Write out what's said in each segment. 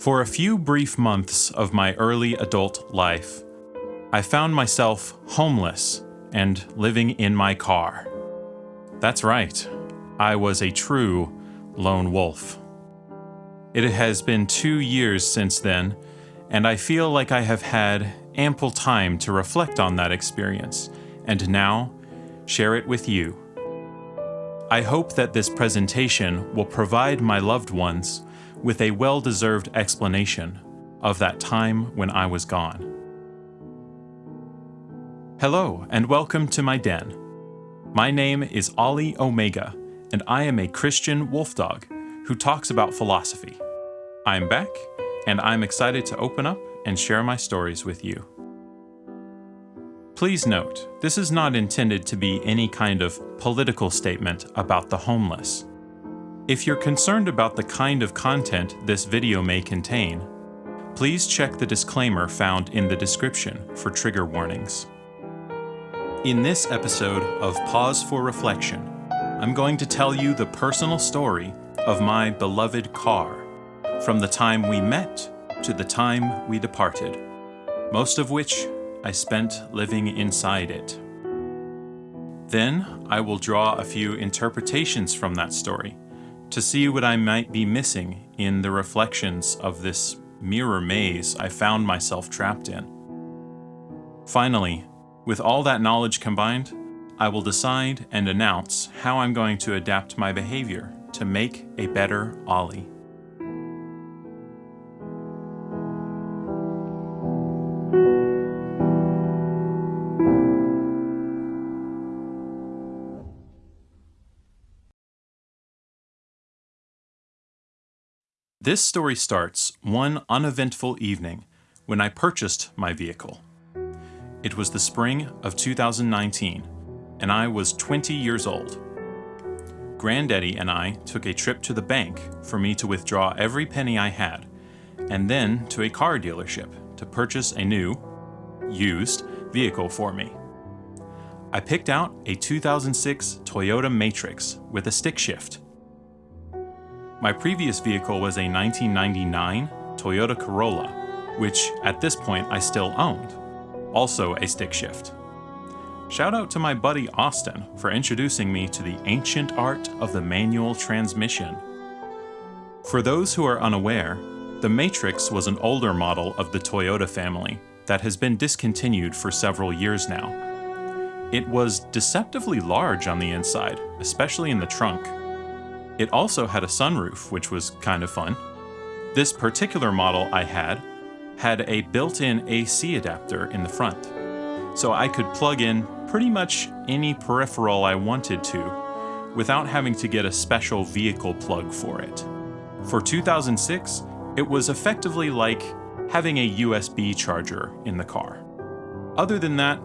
For a few brief months of my early adult life, I found myself homeless and living in my car. That's right, I was a true lone wolf. It has been two years since then, and I feel like I have had ample time to reflect on that experience, and now share it with you. I hope that this presentation will provide my loved ones with a well deserved explanation of that time when I was gone. Hello, and welcome to my den. My name is Ollie Omega, and I am a Christian wolf dog who talks about philosophy. I'm back, and I'm excited to open up and share my stories with you. Please note, this is not intended to be any kind of political statement about the homeless. If you're concerned about the kind of content this video may contain, please check the disclaimer found in the description for trigger warnings. In this episode of Pause for Reflection, I'm going to tell you the personal story of my beloved car, from the time we met to the time we departed, most of which I spent living inside it. Then I will draw a few interpretations from that story to see what I might be missing in the reflections of this mirror maze I found myself trapped in. Finally, with all that knowledge combined, I will decide and announce how I'm going to adapt my behavior to make a better Ollie. This story starts one uneventful evening when I purchased my vehicle. It was the spring of 2019, and I was 20 years old. Granddaddy and I took a trip to the bank for me to withdraw every penny I had, and then to a car dealership to purchase a new, used vehicle for me. I picked out a 2006 Toyota Matrix with a stick shift. My previous vehicle was a 1999 Toyota Corolla, which at this point I still owned also a stick shift. Shout out to my buddy Austin for introducing me to the ancient art of the manual transmission. For those who are unaware, the Matrix was an older model of the Toyota family that has been discontinued for several years now. It was deceptively large on the inside, especially in the trunk. It also had a sunroof, which was kind of fun. This particular model I had had a built-in AC adapter in the front. So I could plug in pretty much any peripheral I wanted to without having to get a special vehicle plug for it. For 2006, it was effectively like having a USB charger in the car. Other than that,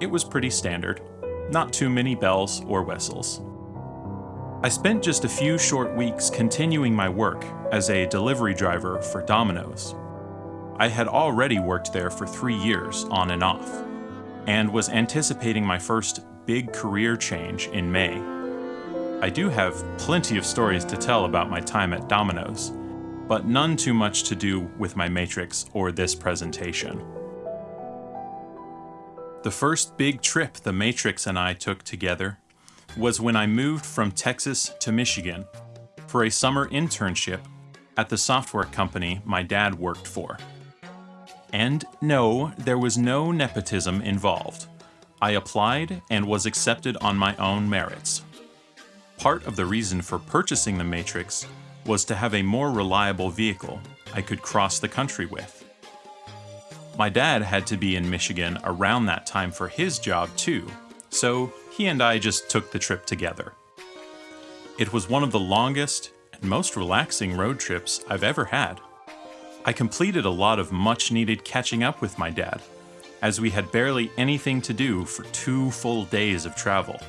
it was pretty standard, not too many bells or whistles. I spent just a few short weeks continuing my work as a delivery driver for Domino's, I had already worked there for three years on and off, and was anticipating my first big career change in May. I do have plenty of stories to tell about my time at Domino's, but none too much to do with my Matrix or this presentation. The first big trip the Matrix and I took together was when I moved from Texas to Michigan for a summer internship at the software company my dad worked for. And no, there was no nepotism involved. I applied and was accepted on my own merits. Part of the reason for purchasing the Matrix was to have a more reliable vehicle I could cross the country with. My dad had to be in Michigan around that time for his job too, so he and I just took the trip together. It was one of the longest and most relaxing road trips I've ever had. I completed a lot of much needed catching up with my dad, as we had barely anything to do for two full days of travel.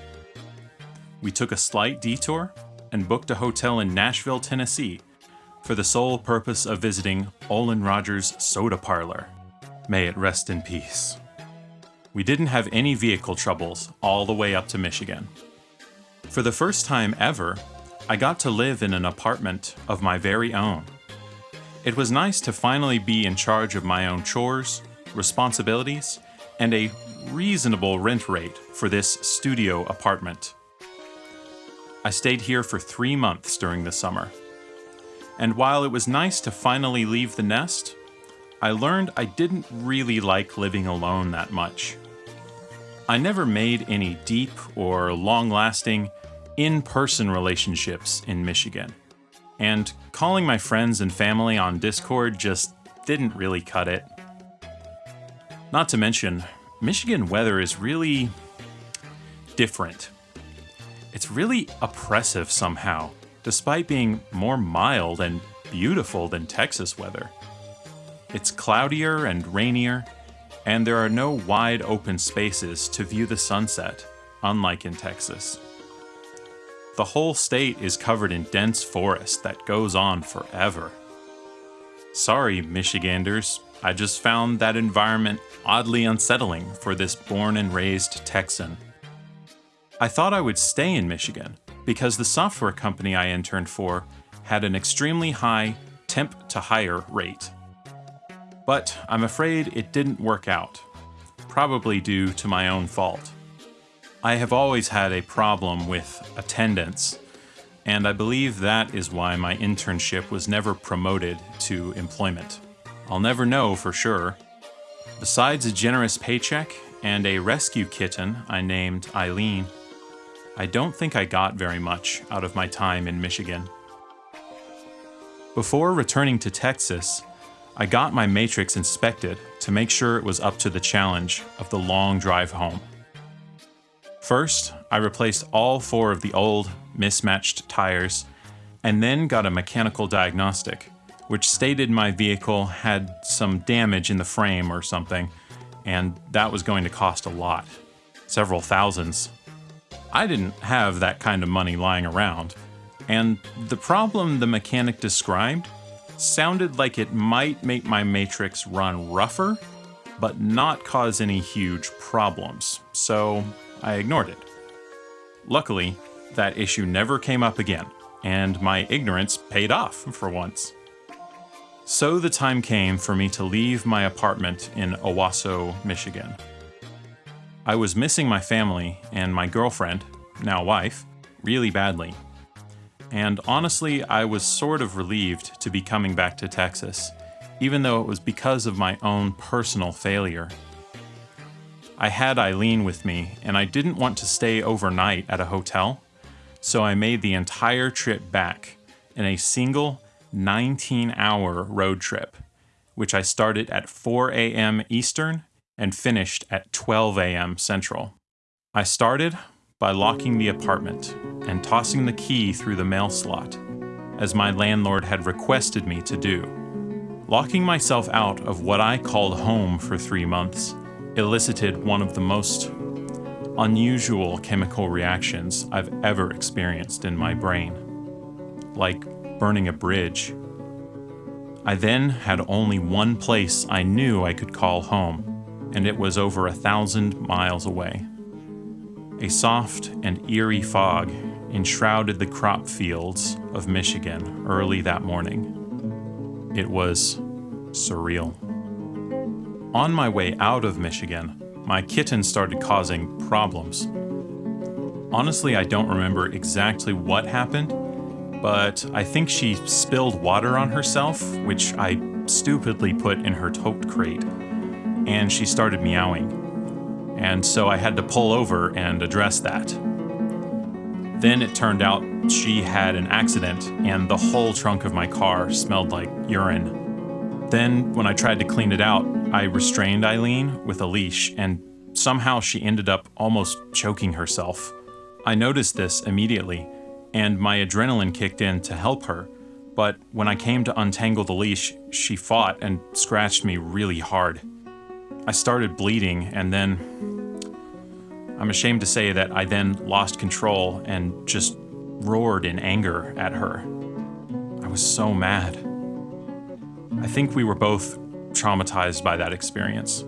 We took a slight detour and booked a hotel in Nashville, Tennessee, for the sole purpose of visiting Olin Rogers' Soda Parlor. May it rest in peace. We didn't have any vehicle troubles all the way up to Michigan. For the first time ever, I got to live in an apartment of my very own. It was nice to finally be in charge of my own chores, responsibilities, and a reasonable rent rate for this studio apartment. I stayed here for three months during the summer. And while it was nice to finally leave the nest, I learned I didn't really like living alone that much. I never made any deep or long lasting in person relationships in Michigan. And calling my friends and family on Discord just didn't really cut it. Not to mention, Michigan weather is really different. It's really oppressive somehow, despite being more mild and beautiful than Texas weather. It's cloudier and rainier, and there are no wide open spaces to view the sunset, unlike in Texas. The whole state is covered in dense forest that goes on forever. Sorry, Michiganders, I just found that environment oddly unsettling for this born and raised Texan. I thought I would stay in Michigan because the software company I interned for had an extremely high temp to hire rate. But I'm afraid it didn't work out, probably due to my own fault. I have always had a problem with attendance, and I believe that is why my internship was never promoted to employment. I'll never know for sure. Besides a generous paycheck and a rescue kitten I named Eileen, I don't think I got very much out of my time in Michigan. Before returning to Texas, I got my matrix inspected to make sure it was up to the challenge of the long drive home. First, I replaced all four of the old, mismatched tires, and then got a mechanical diagnostic, which stated my vehicle had some damage in the frame or something, and that was going to cost a lot several thousands. I didn't have that kind of money lying around, and the problem the mechanic described sounded like it might make my Matrix run rougher, but not cause any huge problems, so I ignored it. Luckily, that issue never came up again, and my ignorance paid off for once. So the time came for me to leave my apartment in Owosso, Michigan. I was missing my family and my girlfriend, now wife, really badly and honestly, I was sort of relieved to be coming back to Texas, even though it was because of my own personal failure. I had Eileen with me, and I didn't want to stay overnight at a hotel, so I made the entire trip back in a single 19 hour road trip, which I started at 4 a.m. Eastern and finished at 12 a.m. Central. I started by locking the apartment and tossing the key through the mail slot, as my landlord had requested me to do. Locking myself out of what I called home for three months elicited one of the most unusual chemical reactions I've ever experienced in my brain, like burning a bridge. I then had only one place I knew I could call home, and it was over a thousand miles away. A soft and eerie fog enshrouded the crop fields of Michigan early that morning. It was surreal. On my way out of Michigan, my kitten started causing problems. Honestly, I don't remember exactly what happened, but I think she spilled water on herself, which I stupidly put in her tote crate, and she started meowing and so I had to pull over and address that. Then it turned out she had an accident, and the whole trunk of my car smelled like urine. Then, when I tried to clean it out, I restrained Eileen with a leash, and somehow she ended up almost choking herself. I noticed this immediately, and my adrenaline kicked in to help her. But when I came to untangle the leash, she fought and scratched me really hard. I started bleeding, and then I'm ashamed to say that I then lost control and just roared in anger at her. I was so mad. I think we were both traumatized by that experience.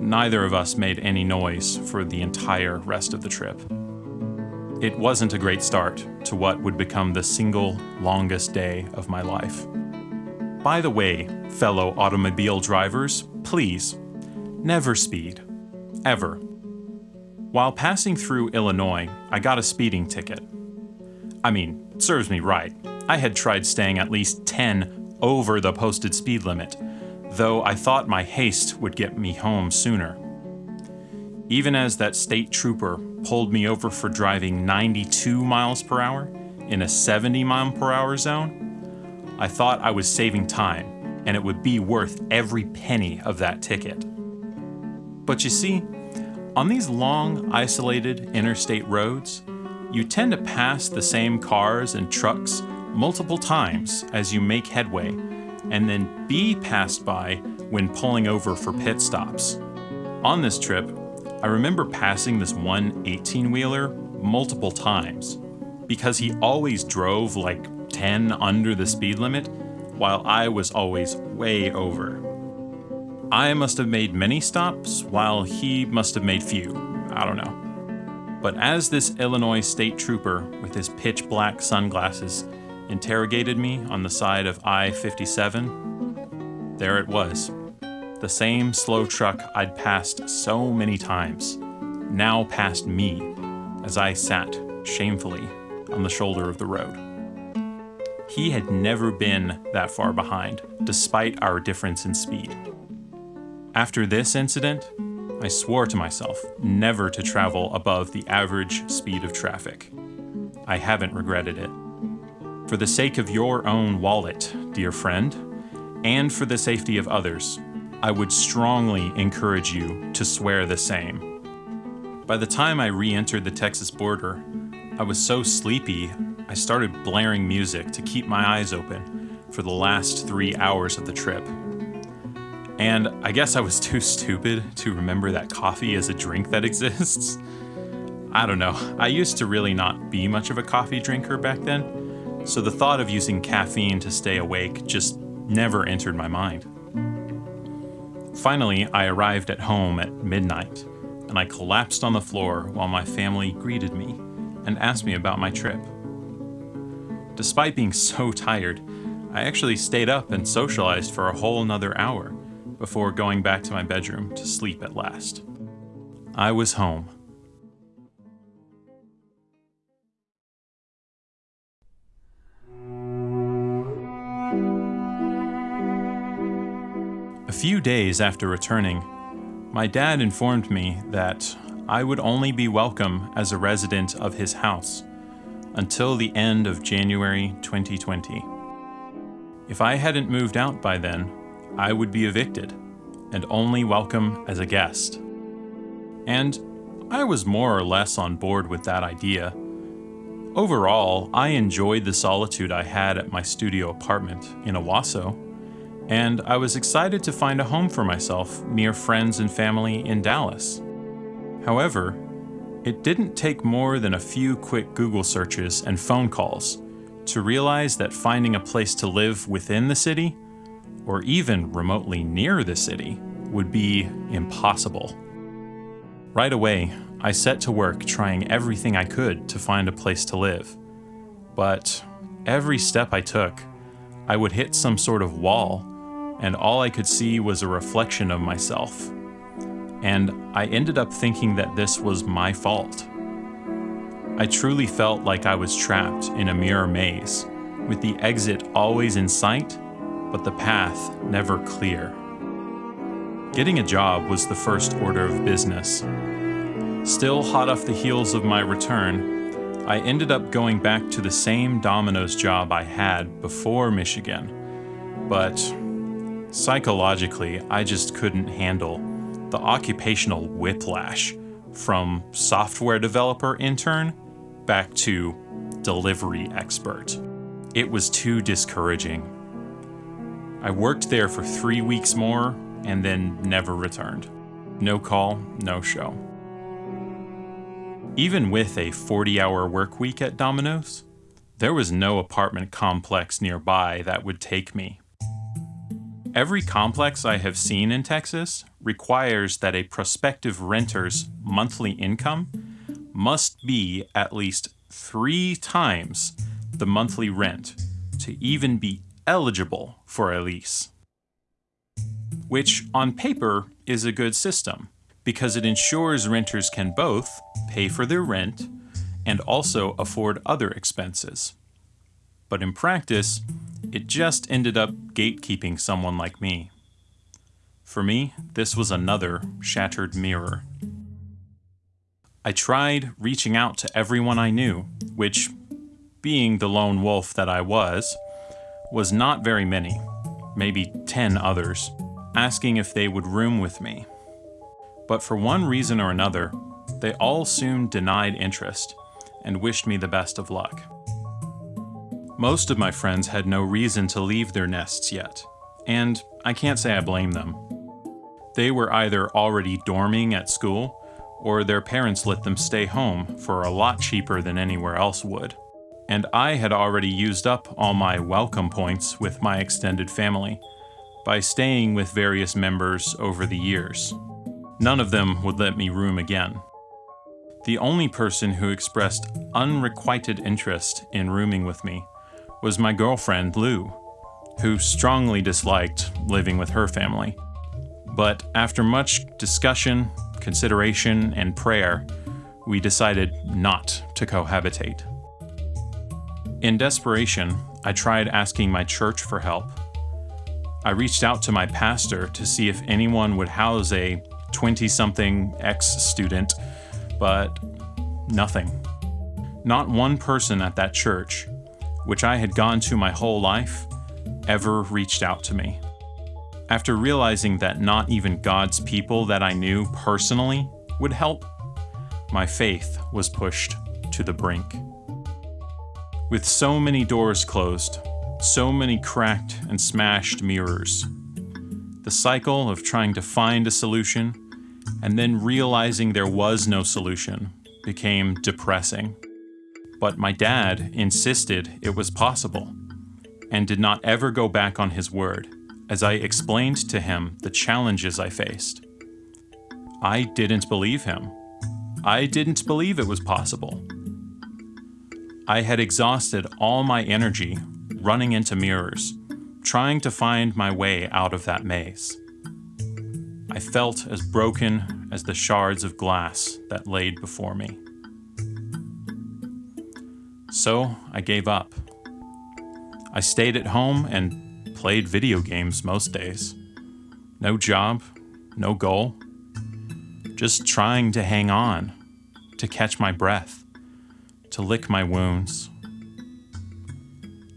Neither of us made any noise for the entire rest of the trip. It wasn't a great start to what would become the single longest day of my life. By the way, fellow automobile drivers, please, never speed. Ever. While passing through Illinois, I got a speeding ticket. I mean, serves me right. I had tried staying at least 10 over the posted speed limit, though I thought my haste would get me home sooner. Even as that state trooper pulled me over for driving 92 miles per hour in a 70 mile per hour zone, I thought I was saving time and it would be worth every penny of that ticket. But you see, on these long, isolated interstate roads, you tend to pass the same cars and trucks multiple times as you make headway, and then be passed by when pulling over for pit stops. On this trip, I remember passing this one 18 wheeler multiple times because he always drove like 10 under the speed limit while I was always way over. I must have made many stops while he must have made few. I don't know. But as this Illinois state trooper with his pitch black sunglasses interrogated me on the side of I 57, there it was. The same slow truck I'd passed so many times now passed me as I sat shamefully on the shoulder of the road. He had never been that far behind, despite our difference in speed. After this incident, I swore to myself never to travel above the average speed of traffic. I haven't regretted it. For the sake of your own wallet, dear friend, and for the safety of others, I would strongly encourage you to swear the same. By the time I re entered the Texas border, I was so sleepy I started blaring music to keep my eyes open for the last three hours of the trip. And I guess I was too stupid to remember that coffee is a drink that exists. I don't know, I used to really not be much of a coffee drinker back then, so the thought of using caffeine to stay awake just never entered my mind. Finally, I arrived at home at midnight, and I collapsed on the floor while my family greeted me and asked me about my trip. Despite being so tired, I actually stayed up and socialized for a whole another hour before going back to my bedroom to sleep at last. I was home. A few days after returning, my dad informed me that I would only be welcome as a resident of his house until the end of January 2020. If I hadn't moved out by then, I would be evicted and only welcome as a guest. And I was more or less on board with that idea. Overall, I enjoyed the solitude I had at my studio apartment in Owosso, and I was excited to find a home for myself near friends and family in Dallas. However, it didn't take more than a few quick Google searches and phone calls to realize that finding a place to live within the city or even remotely near the city, would be impossible. Right away, I set to work trying everything I could to find a place to live. But every step I took, I would hit some sort of wall, and all I could see was a reflection of myself. And I ended up thinking that this was my fault. I truly felt like I was trapped in a mirror maze, with the exit always in sight but the path never clear. Getting a job was the first order of business. Still hot off the heels of my return, I ended up going back to the same Domino's job I had before Michigan, but psychologically, I just couldn't handle the occupational whiplash from software developer intern back to delivery expert. It was too discouraging. I worked there for three weeks more and then never returned. No call, no show. Even with a 40 hour work week at Domino's, there was no apartment complex nearby that would take me. Every complex I have seen in Texas requires that a prospective renter's monthly income must be at least three times the monthly rent to even be eligible for a lease. Which, on paper, is a good system because it ensures renters can both pay for their rent and also afford other expenses. But in practice, it just ended up gatekeeping someone like me. For me, this was another shattered mirror. I tried reaching out to everyone I knew, which, being the lone wolf that I was, was not very many, maybe 10 others, asking if they would room with me. But for one reason or another, they all soon denied interest and wished me the best of luck. Most of my friends had no reason to leave their nests yet, and I can't say I blame them. They were either already dorming at school, or their parents let them stay home for a lot cheaper than anywhere else would. And I had already used up all my welcome points with my extended family by staying with various members over the years. None of them would let me room again. The only person who expressed unrequited interest in rooming with me was my girlfriend, Lou, who strongly disliked living with her family. But after much discussion, consideration, and prayer, we decided not to cohabitate. In desperation, I tried asking my church for help. I reached out to my pastor to see if anyone would house a 20 something ex student but nothing. Not one person at that church, which I had gone to my whole life, ever reached out to me. After realizing that not even God's people that I knew personally would help, my faith was pushed to the brink. With so many doors closed, so many cracked and smashed mirrors, the cycle of trying to find a solution and then realizing there was no solution became depressing. But my dad insisted it was possible and did not ever go back on his word as I explained to him the challenges I faced. I didn't believe him. I didn't believe it was possible. I had exhausted all my energy running into mirrors, trying to find my way out of that maze. I felt as broken as the shards of glass that laid before me. So I gave up. I stayed at home and played video games most days. No job, no goal. Just trying to hang on, to catch my breath, to lick my wounds.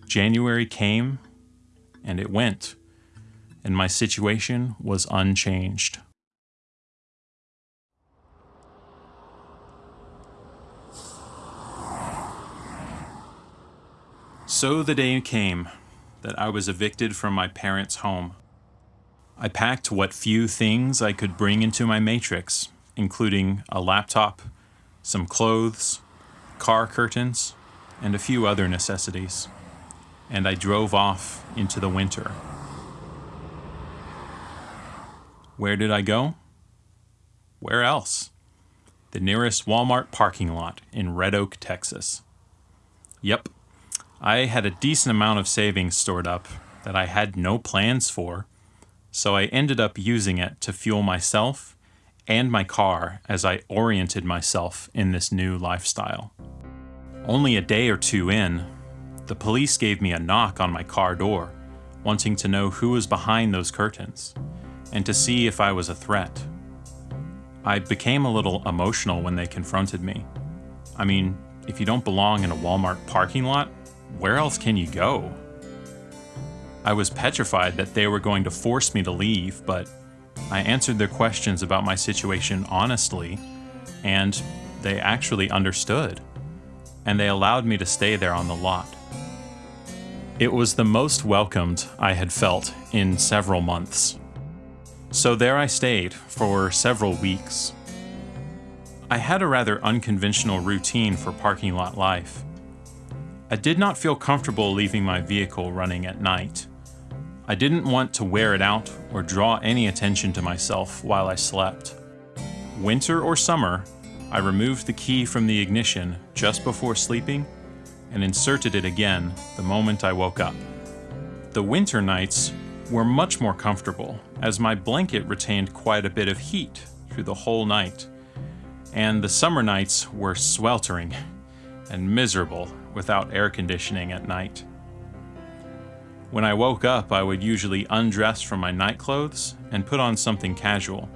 January came and it went and my situation was unchanged. So the day came that I was evicted from my parents' home. I packed what few things I could bring into my matrix, including a laptop, some clothes, car curtains, and a few other necessities, and I drove off into the winter. Where did I go? Where else? The nearest Walmart parking lot in Red Oak, Texas. Yep, I had a decent amount of savings stored up that I had no plans for, so I ended up using it to fuel myself and my car as I oriented myself in this new lifestyle. Only a day or two in, the police gave me a knock on my car door, wanting to know who was behind those curtains and to see if I was a threat. I became a little emotional when they confronted me. I mean, if you don't belong in a Walmart parking lot, where else can you go? I was petrified that they were going to force me to leave, but I answered their questions about my situation honestly, and they actually understood, and they allowed me to stay there on the lot. It was the most welcomed I had felt in several months. So there I stayed for several weeks. I had a rather unconventional routine for parking lot life. I did not feel comfortable leaving my vehicle running at night. I didn't want to wear it out or draw any attention to myself while I slept. Winter or summer, I removed the key from the ignition just before sleeping and inserted it again the moment I woke up. The winter nights were much more comfortable, as my blanket retained quite a bit of heat through the whole night. And the summer nights were sweltering and miserable without air conditioning at night. When I woke up, I would usually undress from my night clothes and put on something casual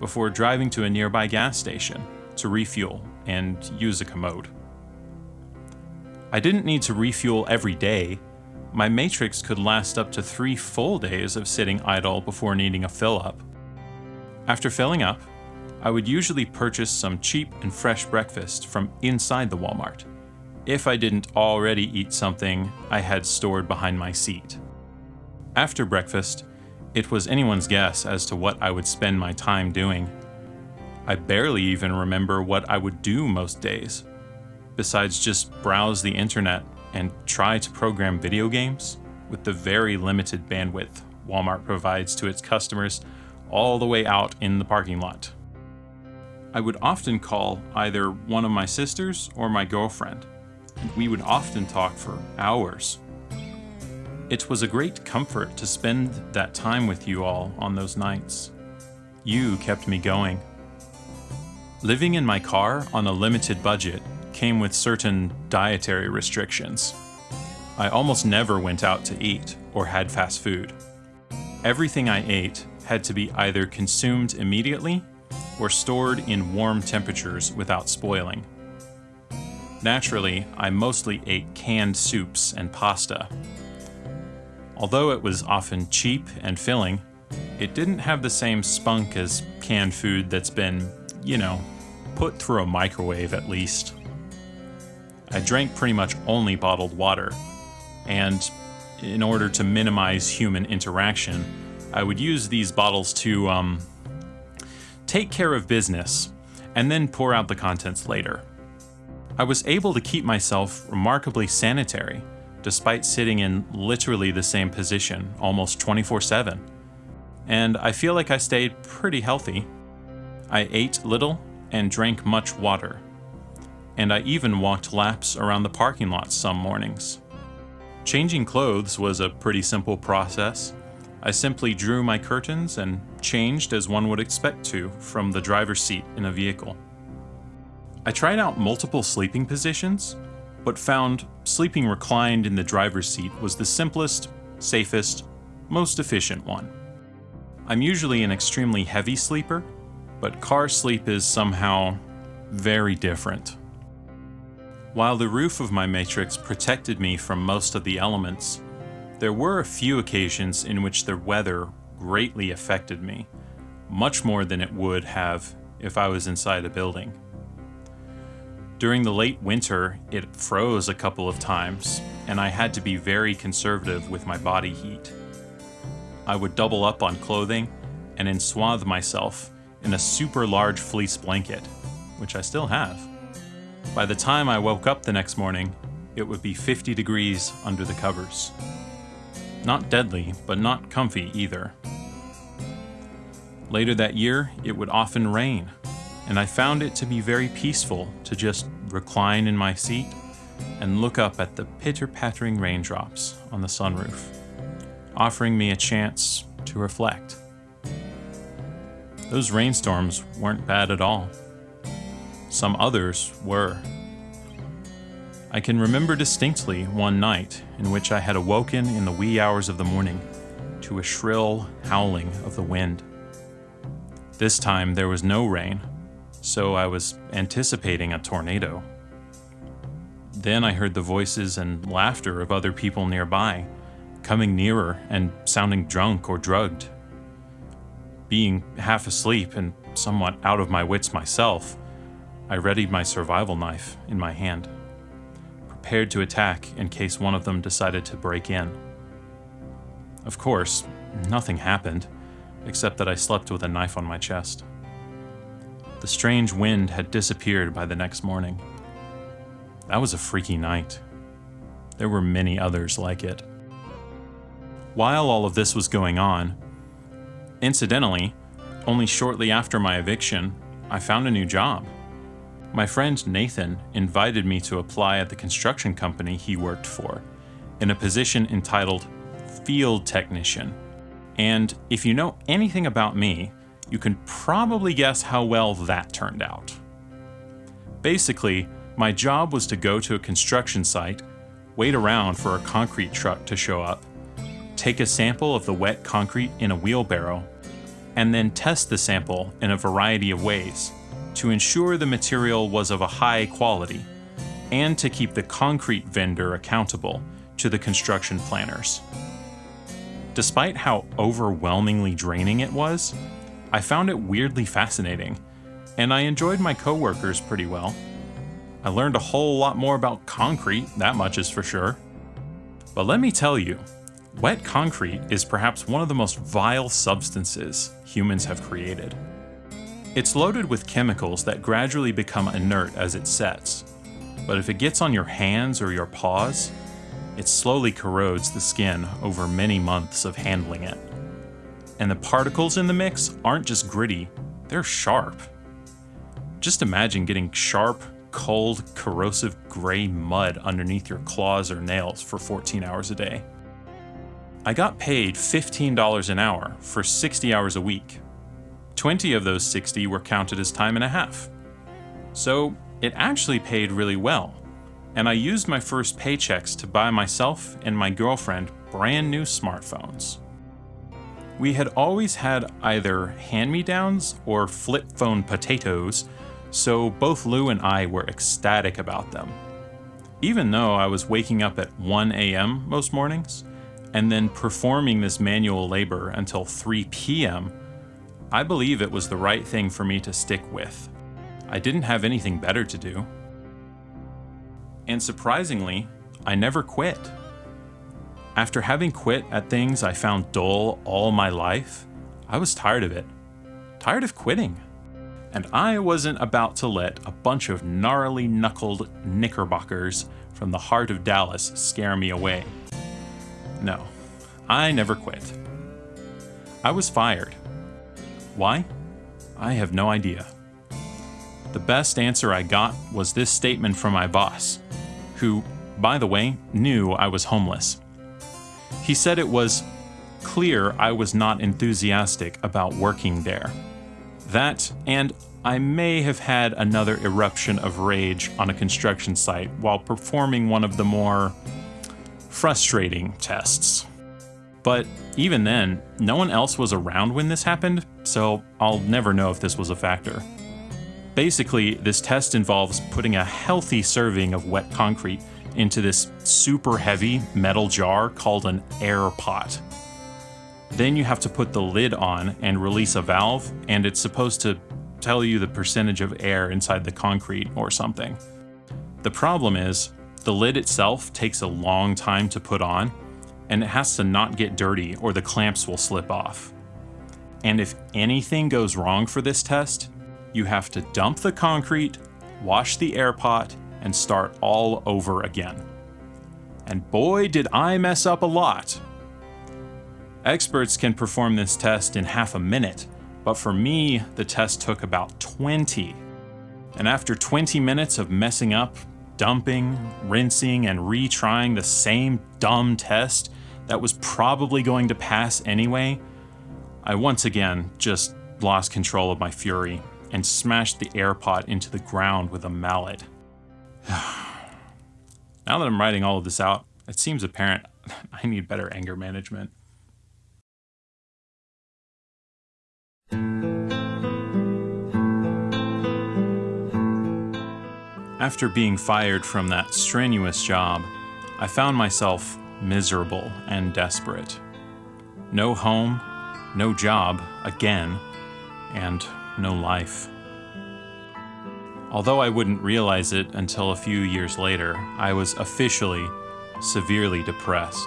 before driving to a nearby gas station to refuel and use a commode. I didn't need to refuel every day. My Matrix could last up to three full days of sitting idle before needing a fill up. After filling up, I would usually purchase some cheap and fresh breakfast from inside the Walmart, if I didn't already eat something I had stored behind my seat. After breakfast, it was anyone's guess as to what I would spend my time doing. I barely even remember what I would do most days, besides just browse the internet and try to program video games with the very limited bandwidth Walmart provides to its customers all the way out in the parking lot. I would often call either one of my sisters or my girlfriend, we would often talk for hours it was a great comfort to spend that time with you all on those nights. You kept me going. Living in my car on a limited budget came with certain dietary restrictions. I almost never went out to eat or had fast food. Everything I ate had to be either consumed immediately or stored in warm temperatures without spoiling. Naturally, I mostly ate canned soups and pasta, Although it was often cheap and filling, it didn't have the same spunk as canned food that's been, you know, put through a microwave at least. I drank pretty much only bottled water, and in order to minimize human interaction, I would use these bottles to um, take care of business and then pour out the contents later. I was able to keep myself remarkably sanitary despite sitting in literally the same position almost 24 7. And I feel like I stayed pretty healthy. I ate little and drank much water. And I even walked laps around the parking lot some mornings. Changing clothes was a pretty simple process. I simply drew my curtains and changed as one would expect to from the driver's seat in a vehicle. I tried out multiple sleeping positions but found sleeping reclined in the driver's seat was the simplest, safest, most efficient one. I'm usually an extremely heavy sleeper, but car sleep is somehow very different. While the roof of my matrix protected me from most of the elements, there were a few occasions in which the weather greatly affected me, much more than it would have if I was inside a building. During the late winter, it froze a couple of times, and I had to be very conservative with my body heat. I would double up on clothing and enswathe myself in a super large fleece blanket, which I still have. By the time I woke up the next morning, it would be 50 degrees under the covers. Not deadly, but not comfy either. Later that year, it would often rain, and I found it to be very peaceful to just recline in my seat and look up at the pitter-pattering raindrops on the sunroof, offering me a chance to reflect. Those rainstorms weren't bad at all. Some others were. I can remember distinctly one night in which I had awoken in the wee hours of the morning to a shrill howling of the wind. This time there was no rain, so I was anticipating a tornado. Then I heard the voices and laughter of other people nearby, coming nearer and sounding drunk or drugged. Being half asleep and somewhat out of my wits myself, I readied my survival knife in my hand, prepared to attack in case one of them decided to break in. Of course, nothing happened, except that I slept with a knife on my chest. The strange wind had disappeared by the next morning. That was a freaky night. There were many others like it. While all of this was going on, incidentally, only shortly after my eviction, I found a new job. My friend Nathan invited me to apply at the construction company he worked for in a position entitled field technician. And if you know anything about me, you can probably guess how well that turned out. Basically, my job was to go to a construction site, wait around for a concrete truck to show up, take a sample of the wet concrete in a wheelbarrow, and then test the sample in a variety of ways to ensure the material was of a high quality and to keep the concrete vendor accountable to the construction planners. Despite how overwhelmingly draining it was, I found it weirdly fascinating, and I enjoyed my coworkers pretty well. I learned a whole lot more about concrete, that much is for sure. But let me tell you, wet concrete is perhaps one of the most vile substances humans have created. It's loaded with chemicals that gradually become inert as it sets, but if it gets on your hands or your paws, it slowly corrodes the skin over many months of handling it. And the particles in the mix aren't just gritty, they're sharp. Just imagine getting sharp, cold, corrosive gray mud underneath your claws or nails for 14 hours a day. I got paid $15 an hour for 60 hours a week. 20 of those 60 were counted as time and a half. So it actually paid really well, and I used my first paychecks to buy myself and my girlfriend brand new smartphones. We had always had either hand me downs or flip phone potatoes so both Lou and I were ecstatic about them. Even though I was waking up at 1 a.m. most mornings, and then performing this manual labor until 3 p.m., I believe it was the right thing for me to stick with. I didn't have anything better to do. And surprisingly, I never quit. After having quit at things I found dull all my life, I was tired of it. Tired of quitting and I wasn't about to let a bunch of gnarly knuckled knickerbockers from the heart of Dallas scare me away. No, I never quit. I was fired. Why? I have no idea. The best answer I got was this statement from my boss, who, by the way, knew I was homeless. He said it was clear I was not enthusiastic about working there that, and I may have had another eruption of rage on a construction site while performing one of the more frustrating tests. But even then, no one else was around when this happened, so I'll never know if this was a factor. Basically, this test involves putting a healthy serving of wet concrete into this super heavy metal jar called an air pot. Then you have to put the lid on and release a valve, and it's supposed to tell you the percentage of air inside the concrete or something. The problem is, the lid itself takes a long time to put on, and it has to not get dirty or the clamps will slip off. And if anything goes wrong for this test, you have to dump the concrete, wash the air pot, and start all over again. And boy, did I mess up a lot. Experts can perform this test in half a minute, but for me, the test took about 20. And after 20 minutes of messing up, dumping, rinsing, and retrying the same dumb test that was probably going to pass anyway, I once again just lost control of my fury and smashed the air pot into the ground with a mallet. now that I'm writing all of this out, it seems apparent I need better anger management. After being fired from that strenuous job, I found myself miserable and desperate. No home, no job again, and no life. Although I wouldn't realize it until a few years later, I was officially severely depressed.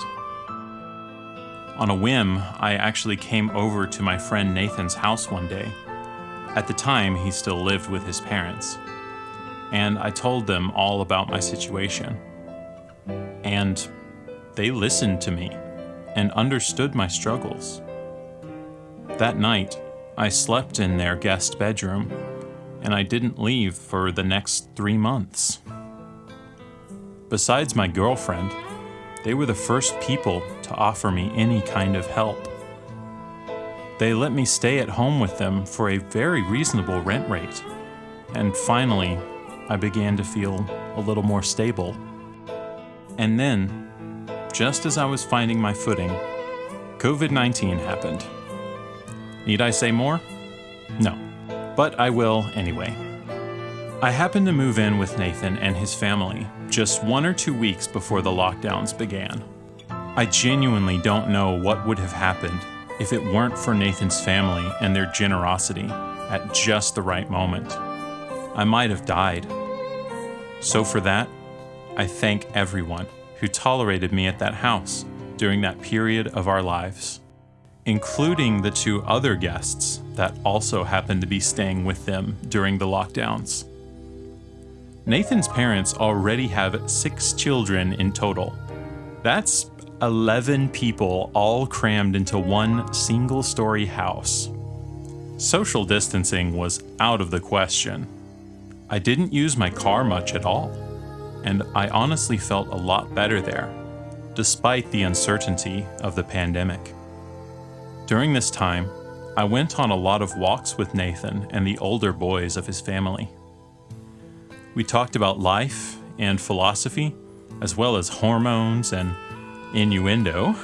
On a whim, I actually came over to my friend Nathan's house one day. At the time, he still lived with his parents. And I told them all about my situation. And they listened to me and understood my struggles. That night, I slept in their guest bedroom, and I didn't leave for the next three months. Besides my girlfriend, they were the first people to offer me any kind of help. They let me stay at home with them for a very reasonable rent rate. And finally, I began to feel a little more stable. And then, just as I was finding my footing, COVID 19 happened. Need I say more? No, but I will anyway. I happened to move in with Nathan and his family just one or two weeks before the lockdowns began. I genuinely don't know what would have happened if it weren't for Nathan's family and their generosity at just the right moment. I might have died. So, for that, I thank everyone who tolerated me at that house during that period of our lives, including the two other guests that also happened to be staying with them during the lockdowns. Nathan's parents already have six children in total. That's 11 people all crammed into one single story house. Social distancing was out of the question. I didn't use my car much at all, and I honestly felt a lot better there, despite the uncertainty of the pandemic. During this time, I went on a lot of walks with Nathan and the older boys of his family. We talked about life and philosophy, as well as hormones and innuendo,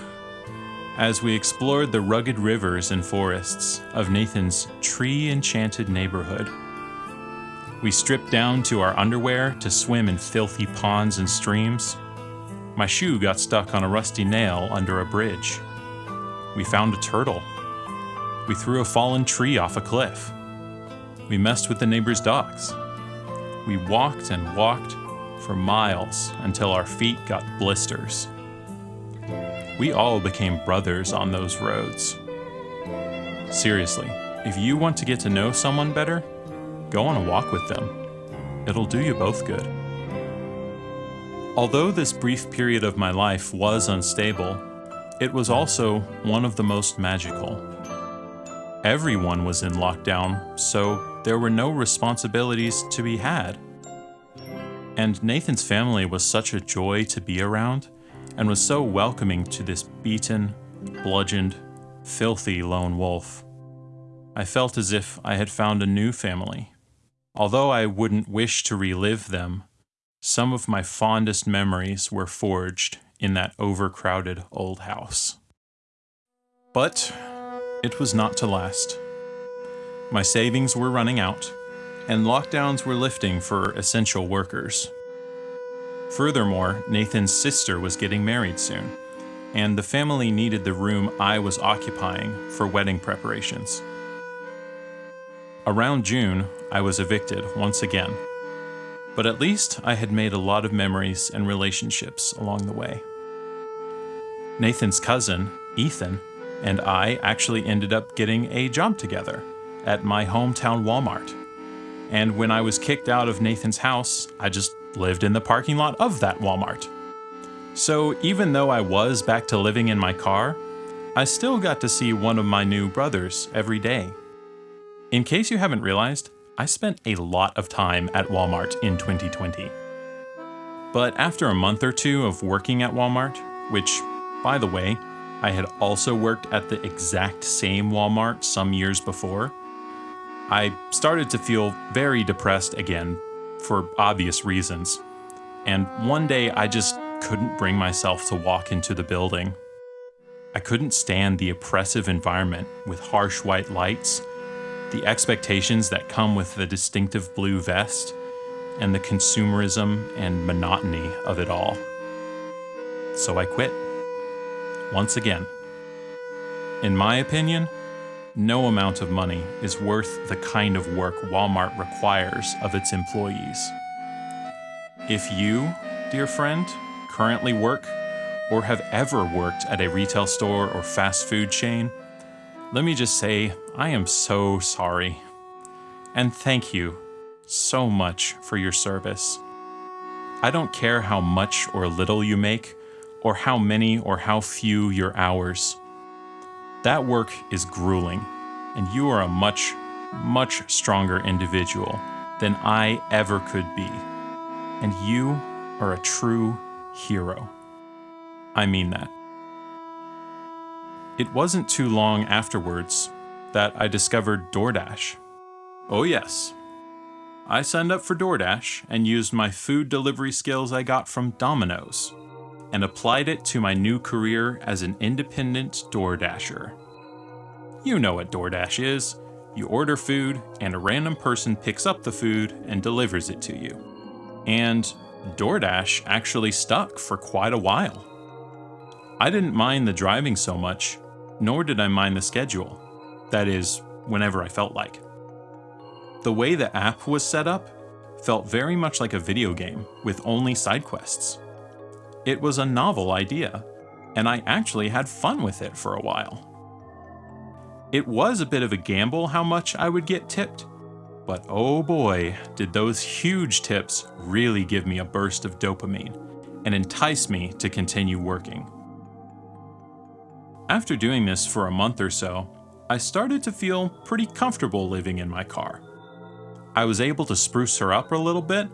as we explored the rugged rivers and forests of Nathan's tree enchanted neighborhood. We stripped down to our underwear to swim in filthy ponds and streams. My shoe got stuck on a rusty nail under a bridge. We found a turtle. We threw a fallen tree off a cliff. We messed with the neighbor's dogs. We walked and walked for miles until our feet got blisters. We all became brothers on those roads. Seriously, if you want to get to know someone better, go on a walk with them. It'll do you both good. Although this brief period of my life was unstable, it was also one of the most magical. Everyone was in lockdown, so there were no responsibilities to be had. And Nathan's family was such a joy to be around and was so welcoming to this beaten, bludgeoned, filthy lone wolf. I felt as if I had found a new family. Although I wouldn't wish to relive them, some of my fondest memories were forged in that overcrowded old house. But it was not to last. My savings were running out, and lockdowns were lifting for essential workers. Furthermore, Nathan's sister was getting married soon, and the family needed the room I was occupying for wedding preparations. Around June, I was evicted once again, but at least I had made a lot of memories and relationships along the way. Nathan's cousin, Ethan, and I actually ended up getting a job together at my hometown Walmart. And when I was kicked out of Nathan's house, I just lived in the parking lot of that Walmart. So even though I was back to living in my car, I still got to see one of my new brothers every day. In case you haven't realized, I spent a lot of time at Walmart in 2020. But after a month or two of working at Walmart, which, by the way, I had also worked at the exact same Walmart some years before, I started to feel very depressed again for obvious reasons. And one day I just couldn't bring myself to walk into the building. I couldn't stand the oppressive environment with harsh white lights, the expectations that come with the distinctive blue vest, and the consumerism and monotony of it all. So I quit. Once again. In my opinion, no amount of money is worth the kind of work Walmart requires of its employees. If you, dear friend, currently work or have ever worked at a retail store or fast food chain, let me just say I am so sorry. And thank you so much for your service. I don't care how much or little you make, or how many or how few your hours. That work is grueling, and you are a much, much stronger individual than I ever could be. And you are a true hero. I mean that. It wasn't too long afterwards that I discovered DoorDash. Oh, yes. I signed up for DoorDash and used my food delivery skills I got from Domino's and applied it to my new career as an independent DoorDasher. You know what DoorDash is. You order food, and a random person picks up the food and delivers it to you. And DoorDash actually stuck for quite a while. I didn't mind the driving so much, nor did I mind the schedule. That is, whenever I felt like. The way the app was set up felt very much like a video game with only side quests. It was a novel idea, and I actually had fun with it for a while. It was a bit of a gamble how much I would get tipped, but oh boy, did those huge tips really give me a burst of dopamine and entice me to continue working. After doing this for a month or so, I started to feel pretty comfortable living in my car. I was able to spruce her up a little bit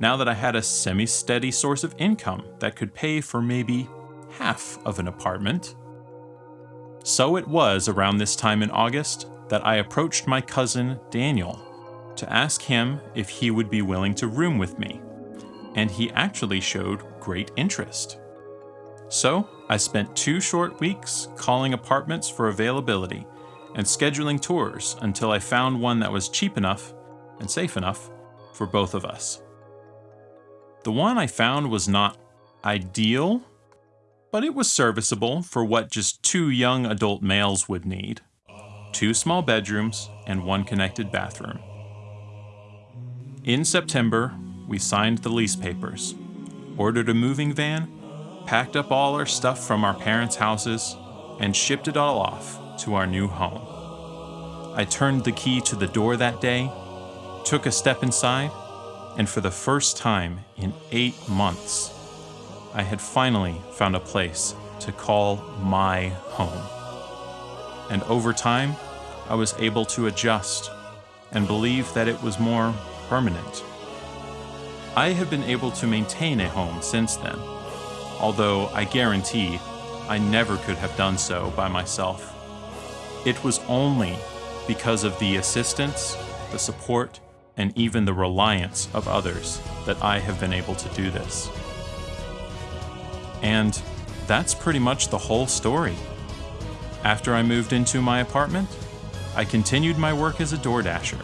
now that I had a semi steady source of income that could pay for maybe half of an apartment. So it was around this time in August that I approached my cousin Daniel to ask him if he would be willing to room with me, and he actually showed great interest. So I spent two short weeks calling apartments for availability and scheduling tours until I found one that was cheap enough and safe enough for both of us. The one I found was not ideal, but it was serviceable for what just two young adult males would need two small bedrooms and one connected bathroom. In September, we signed the lease papers, ordered a moving van, packed up all our stuff from our parents' houses, and shipped it all off to our new home. I turned the key to the door that day, took a step inside, and for the first time in eight months, I had finally found a place to call my home. And over time, I was able to adjust and believe that it was more permanent. I have been able to maintain a home since then, although I guarantee I never could have done so by myself. It was only because of the assistance, the support, and even the reliance of others that I have been able to do this. And that's pretty much the whole story. After I moved into my apartment, I continued my work as a DoorDasher.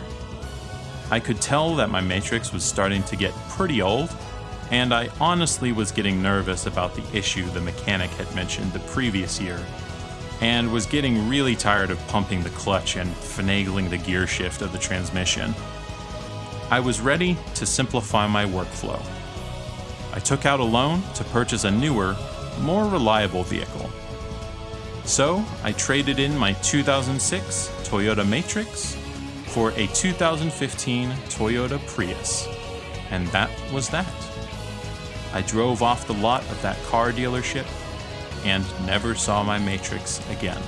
I could tell that my matrix was starting to get pretty old, and I honestly was getting nervous about the issue the mechanic had mentioned the previous year, and was getting really tired of pumping the clutch and finagling the gear shift of the transmission. I was ready to simplify my workflow. I took out a loan to purchase a newer, more reliable vehicle. So I traded in my 2006 Toyota Matrix for a 2015 Toyota Prius. And that was that. I drove off the lot of that car dealership and never saw my Matrix again.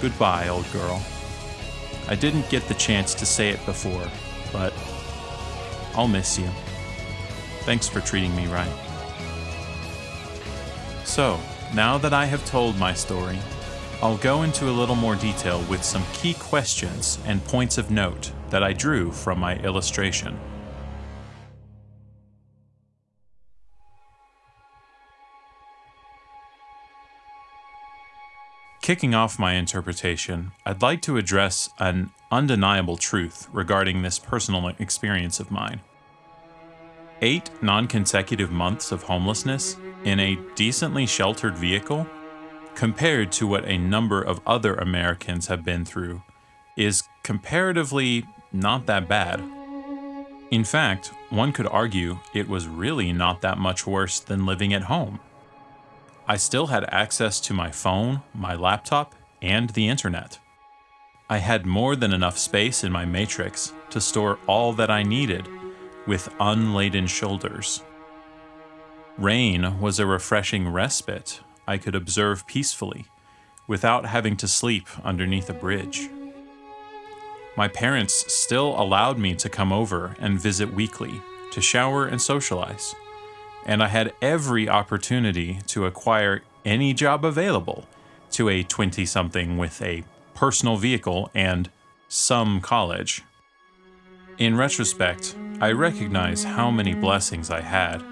Goodbye, old girl. I didn't get the chance to say it before, but I'll miss you. Thanks for treating me right. So, now that I have told my story, I'll go into a little more detail with some key questions and points of note that I drew from my illustration. Kicking off my interpretation, I'd like to address an undeniable truth regarding this personal experience of mine. Eight non consecutive months of homelessness in a decently sheltered vehicle, compared to what a number of other Americans have been through, is comparatively not that bad. In fact, one could argue it was really not that much worse than living at home. I still had access to my phone, my laptop, and the internet. I had more than enough space in my matrix to store all that I needed with unladen shoulders. Rain was a refreshing respite I could observe peacefully without having to sleep underneath a bridge. My parents still allowed me to come over and visit weekly to shower and socialize and I had every opportunity to acquire any job available to a 20 something with a personal vehicle and some college. In retrospect, I recognize how many blessings I had.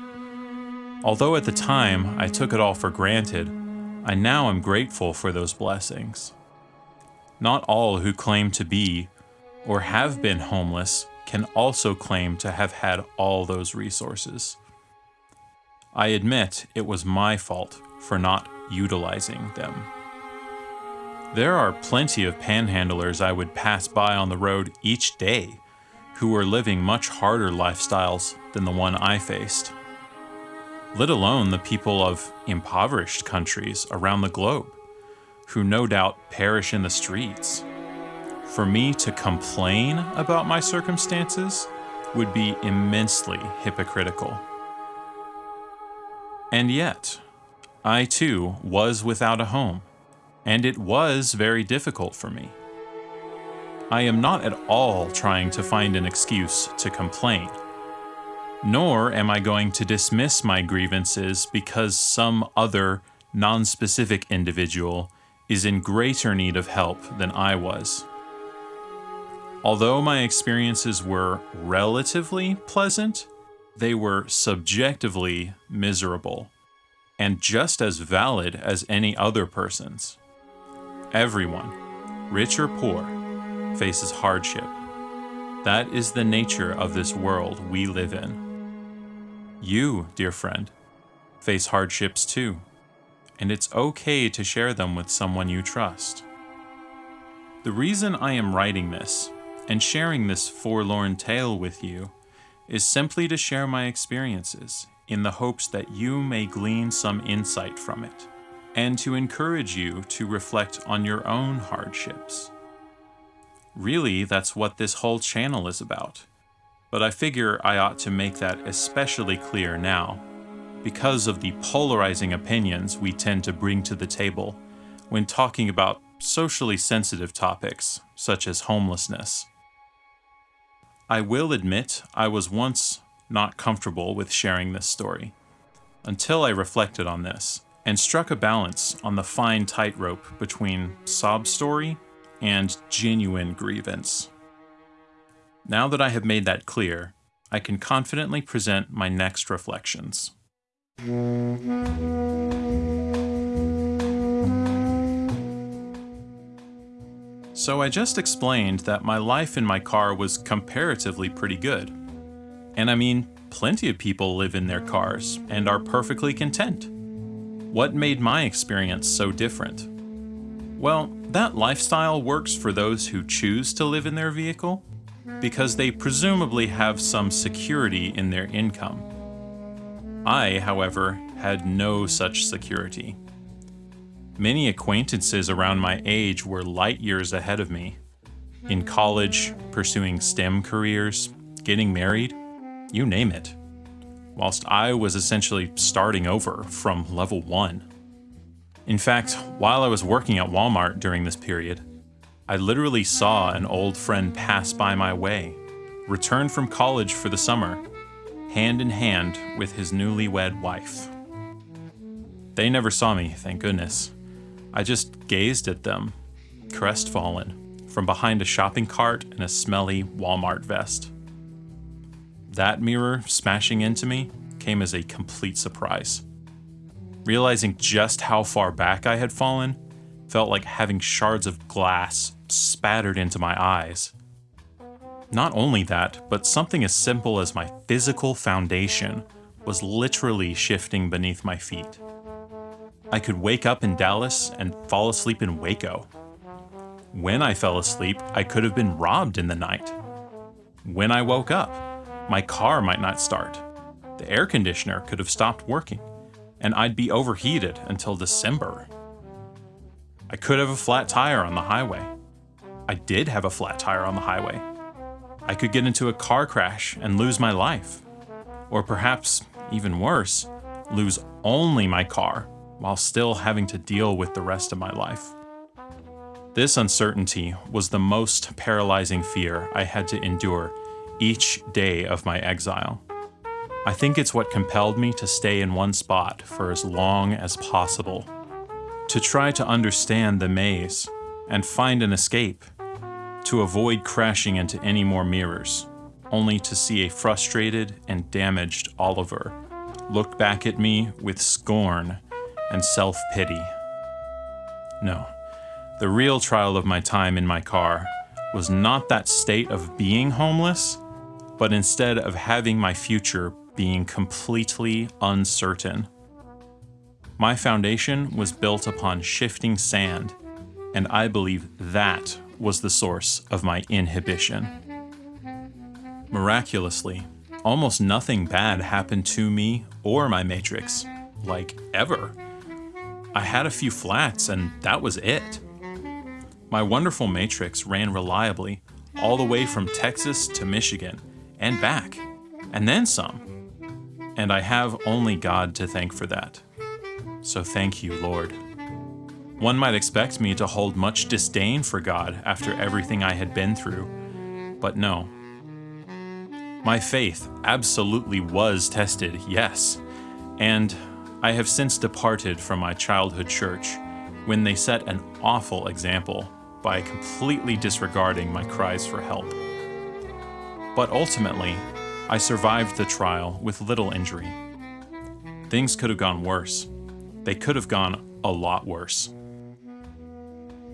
Although at the time I took it all for granted, I now am grateful for those blessings. Not all who claim to be or have been homeless can also claim to have had all those resources. I admit it was my fault for not utilizing them. There are plenty of panhandlers I would pass by on the road each day who are living much harder lifestyles than the one I faced. Let alone the people of impoverished countries around the globe, who no doubt perish in the streets. For me to complain about my circumstances would be immensely hypocritical. And yet, I too was without a home, and it was very difficult for me. I am not at all trying to find an excuse to complain. Nor am I going to dismiss my grievances because some other, non-specific individual is in greater need of help than I was. Although my experiences were relatively pleasant, they were subjectively miserable, and just as valid as any other person's. Everyone, rich or poor, faces hardship. That is the nature of this world we live in. You, dear friend, face hardships too, and it's okay to share them with someone you trust. The reason I am writing this and sharing this forlorn tale with you is simply to share my experiences in the hopes that you may glean some insight from it, and to encourage you to reflect on your own hardships. Really, that's what this whole channel is about. But I figure I ought to make that especially clear now, because of the polarizing opinions we tend to bring to the table when talking about socially sensitive topics, such as homelessness. I will admit I was once not comfortable with sharing this story, until I reflected on this and struck a balance on the fine tightrope between sob story and genuine grievance. Now that I have made that clear, I can confidently present my next reflections. So I just explained that my life in my car was comparatively pretty good. And I mean, plenty of people live in their cars and are perfectly content. What made my experience so different? Well, that lifestyle works for those who choose to live in their vehicle because they presumably have some security in their income. I, however, had no such security. Many acquaintances around my age were light years ahead of me. In college, pursuing STEM careers, getting married, you name it. Whilst I was essentially starting over from level 1. In fact, while I was working at Walmart during this period, I literally saw an old friend pass by my way, return from college for the summer, hand in hand with his newlywed wife. They never saw me, thank goodness. I just gazed at them, crestfallen, from behind a shopping cart and a smelly Walmart vest. That mirror smashing into me came as a complete surprise. Realizing just how far back I had fallen felt like having shards of glass spattered into my eyes. Not only that, but something as simple as my physical foundation was literally shifting beneath my feet. I could wake up in Dallas and fall asleep in Waco. When I fell asleep, I could have been robbed in the night. When I woke up, my car might not start. The air conditioner could have stopped working and I'd be overheated until December. I could have a flat tire on the highway. I did have a flat tire on the highway. I could get into a car crash and lose my life. Or perhaps, even worse, lose only my car while still having to deal with the rest of my life. This uncertainty was the most paralyzing fear I had to endure each day of my exile. I think it's what compelled me to stay in one spot for as long as possible, to try to understand the maze and find an escape, to avoid crashing into any more mirrors, only to see a frustrated and damaged Oliver look back at me with scorn and self pity. No, the real trial of my time in my car was not that state of being homeless, but instead of having my future being completely uncertain. My foundation was built upon shifting sand, and I believe that was the source of my inhibition. Miraculously, almost nothing bad happened to me or my matrix, like ever. I had a few flats, and that was it. My wonderful matrix ran reliably all the way from Texas to Michigan and back, and then some. And I have only God to thank for that. So thank you, Lord. One might expect me to hold much disdain for God after everything I had been through, but no. My faith absolutely was tested, yes, and I have since departed from my childhood church when they set an awful example by completely disregarding my cries for help. But ultimately, I survived the trial with little injury. Things could have gone worse. They could have gone a lot worse.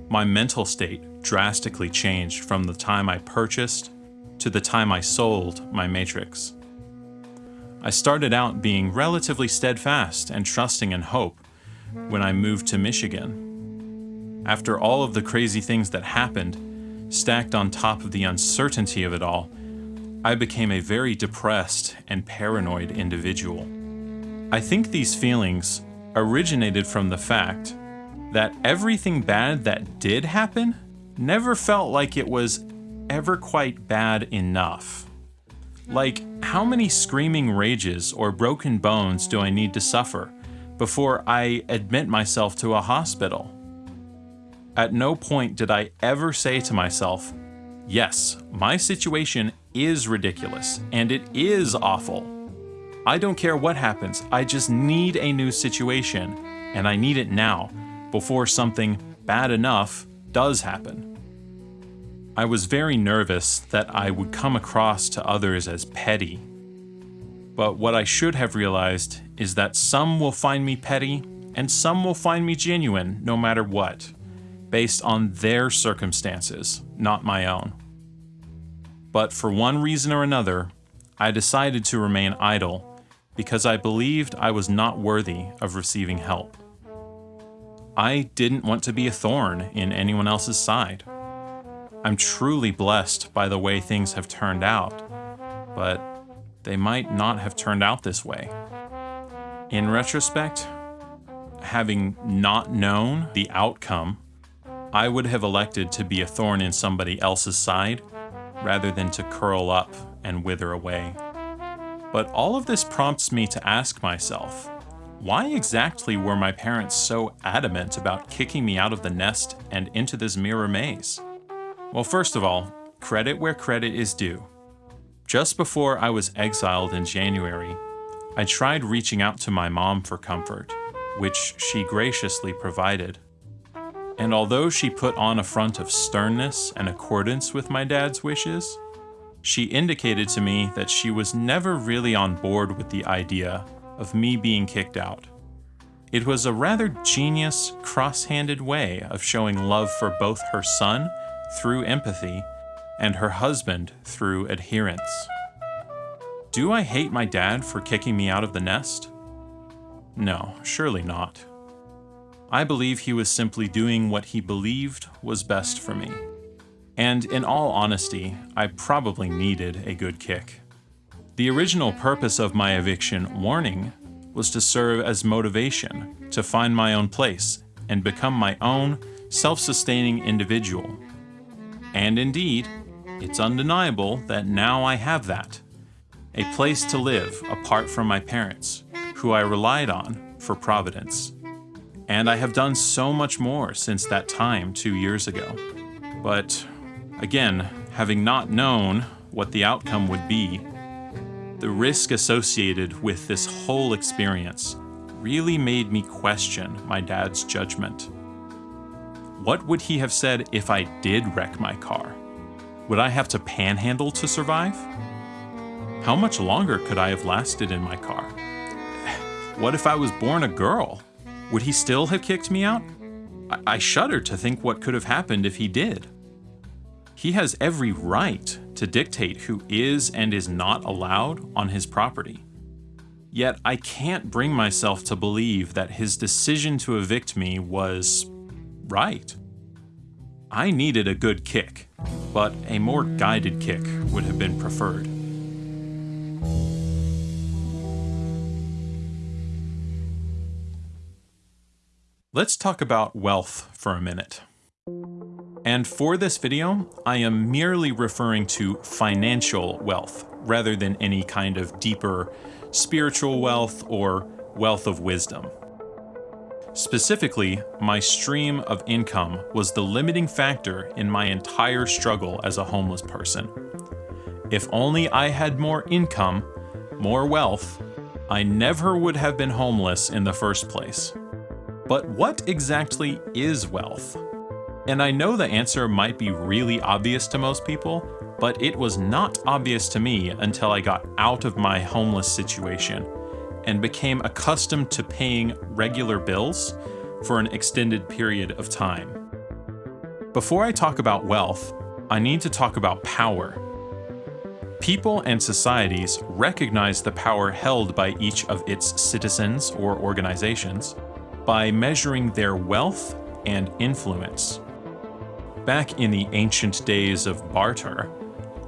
My mental state drastically changed from the time I purchased to the time I sold my Matrix. I started out being relatively steadfast and trusting in hope when I moved to Michigan. After all of the crazy things that happened, stacked on top of the uncertainty of it all, I became a very depressed and paranoid individual. I think these feelings originated from the fact that everything bad that did happen never felt like it was ever quite bad enough. Like, how many screaming rages or broken bones do I need to suffer before I admit myself to a hospital? At no point did I ever say to myself, yes, my situation is ridiculous and it is awful. I don't care what happens, I just need a new situation, and I need it now, before something bad enough does happen. I was very nervous that I would come across to others as petty. But what I should have realized is that some will find me petty and some will find me genuine no matter what, based on their circumstances, not my own. But for one reason or another, I decided to remain idle because I believed I was not worthy of receiving help. I didn't want to be a thorn in anyone else's side. I'm truly blessed by the way things have turned out, but they might not have turned out this way. In retrospect, having not known the outcome, I would have elected to be a thorn in somebody else's side rather than to curl up and wither away. But all of this prompts me to ask myself, why exactly were my parents so adamant about kicking me out of the nest and into this mirror maze? Well, first of all, credit where credit is due. Just before I was exiled in January, I tried reaching out to my mom for comfort, which she graciously provided. And although she put on a front of sternness and accordance with my dad's wishes, she indicated to me that she was never really on board with the idea of me being kicked out. It was a rather genius, cross handed way of showing love for both her son through empathy and her husband through adherence. Do I hate my dad for kicking me out of the nest? No, surely not. I believe he was simply doing what he believed was best for me. And in all honesty, I probably needed a good kick. The original purpose of my eviction warning was to serve as motivation to find my own place and become my own self sustaining individual. And indeed, it's undeniable that now I have that a place to live apart from my parents, who I relied on for providence. And I have done so much more since that time two years ago. But again, having not known what the outcome would be, The risk associated with this whole experience really made me question my dad's judgment. What would he have said if I did wreck my car? Would I have to panhandle to survive? How much longer could I have lasted in my car? What if I was born a girl? Would he still have kicked me out? I, I shudder to think what could have happened if he did. He has every right to dictate who is and is not allowed on his property. Yet I can't bring myself to believe that his decision to evict me was right. I needed a good kick, but a more guided kick would have been preferred. Let's talk about wealth for a minute. And for this video, I am merely referring to financial wealth rather than any kind of deeper spiritual wealth or wealth of wisdom. Specifically, my stream of income was the limiting factor in my entire struggle as a homeless person. If only I had more income, more wealth, I never would have been homeless in the first place. But what exactly is wealth? And I know the answer might be really obvious to most people, but it was not obvious to me until I got out of my homeless situation and became accustomed to paying regular bills for an extended period of time. Before I talk about wealth, I need to talk about power. People and societies recognize the power held by each of its citizens or organizations by measuring their wealth and influence. Back in the ancient days of barter,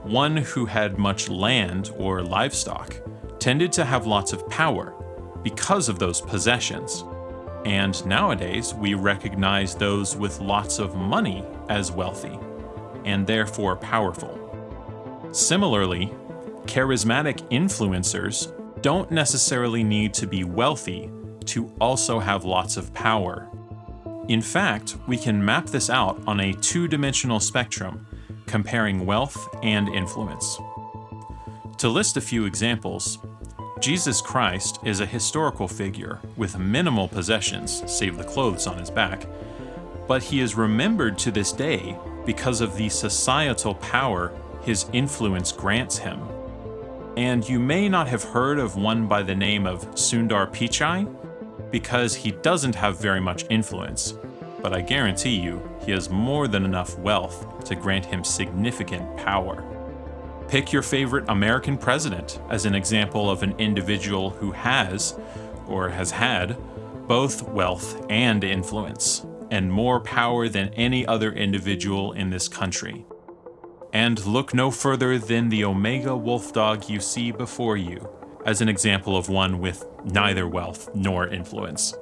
one who had much land or livestock tended to have lots of power because of those possessions. And nowadays, we recognize those with lots of money as wealthy, and therefore powerful. Similarly, charismatic influencers don't necessarily need to be wealthy to also have lots of power. In fact, we can map this out on a two-dimensional spectrum, comparing wealth and influence. To list a few examples, Jesus Christ is a historical figure with minimal possessions, save the clothes on his back, but he is remembered to this day because of the societal power his influence grants him. And you may not have heard of one by the name of Sundar Pichai, because he doesn't have very much influence, but I guarantee you he has more than enough wealth to grant him significant power. Pick your favorite American president as an example of an individual who has, or has had, both wealth and influence, and more power than any other individual in this country. And look no further than the Omega wolf dog you see before you, as an example of one with neither wealth nor influence.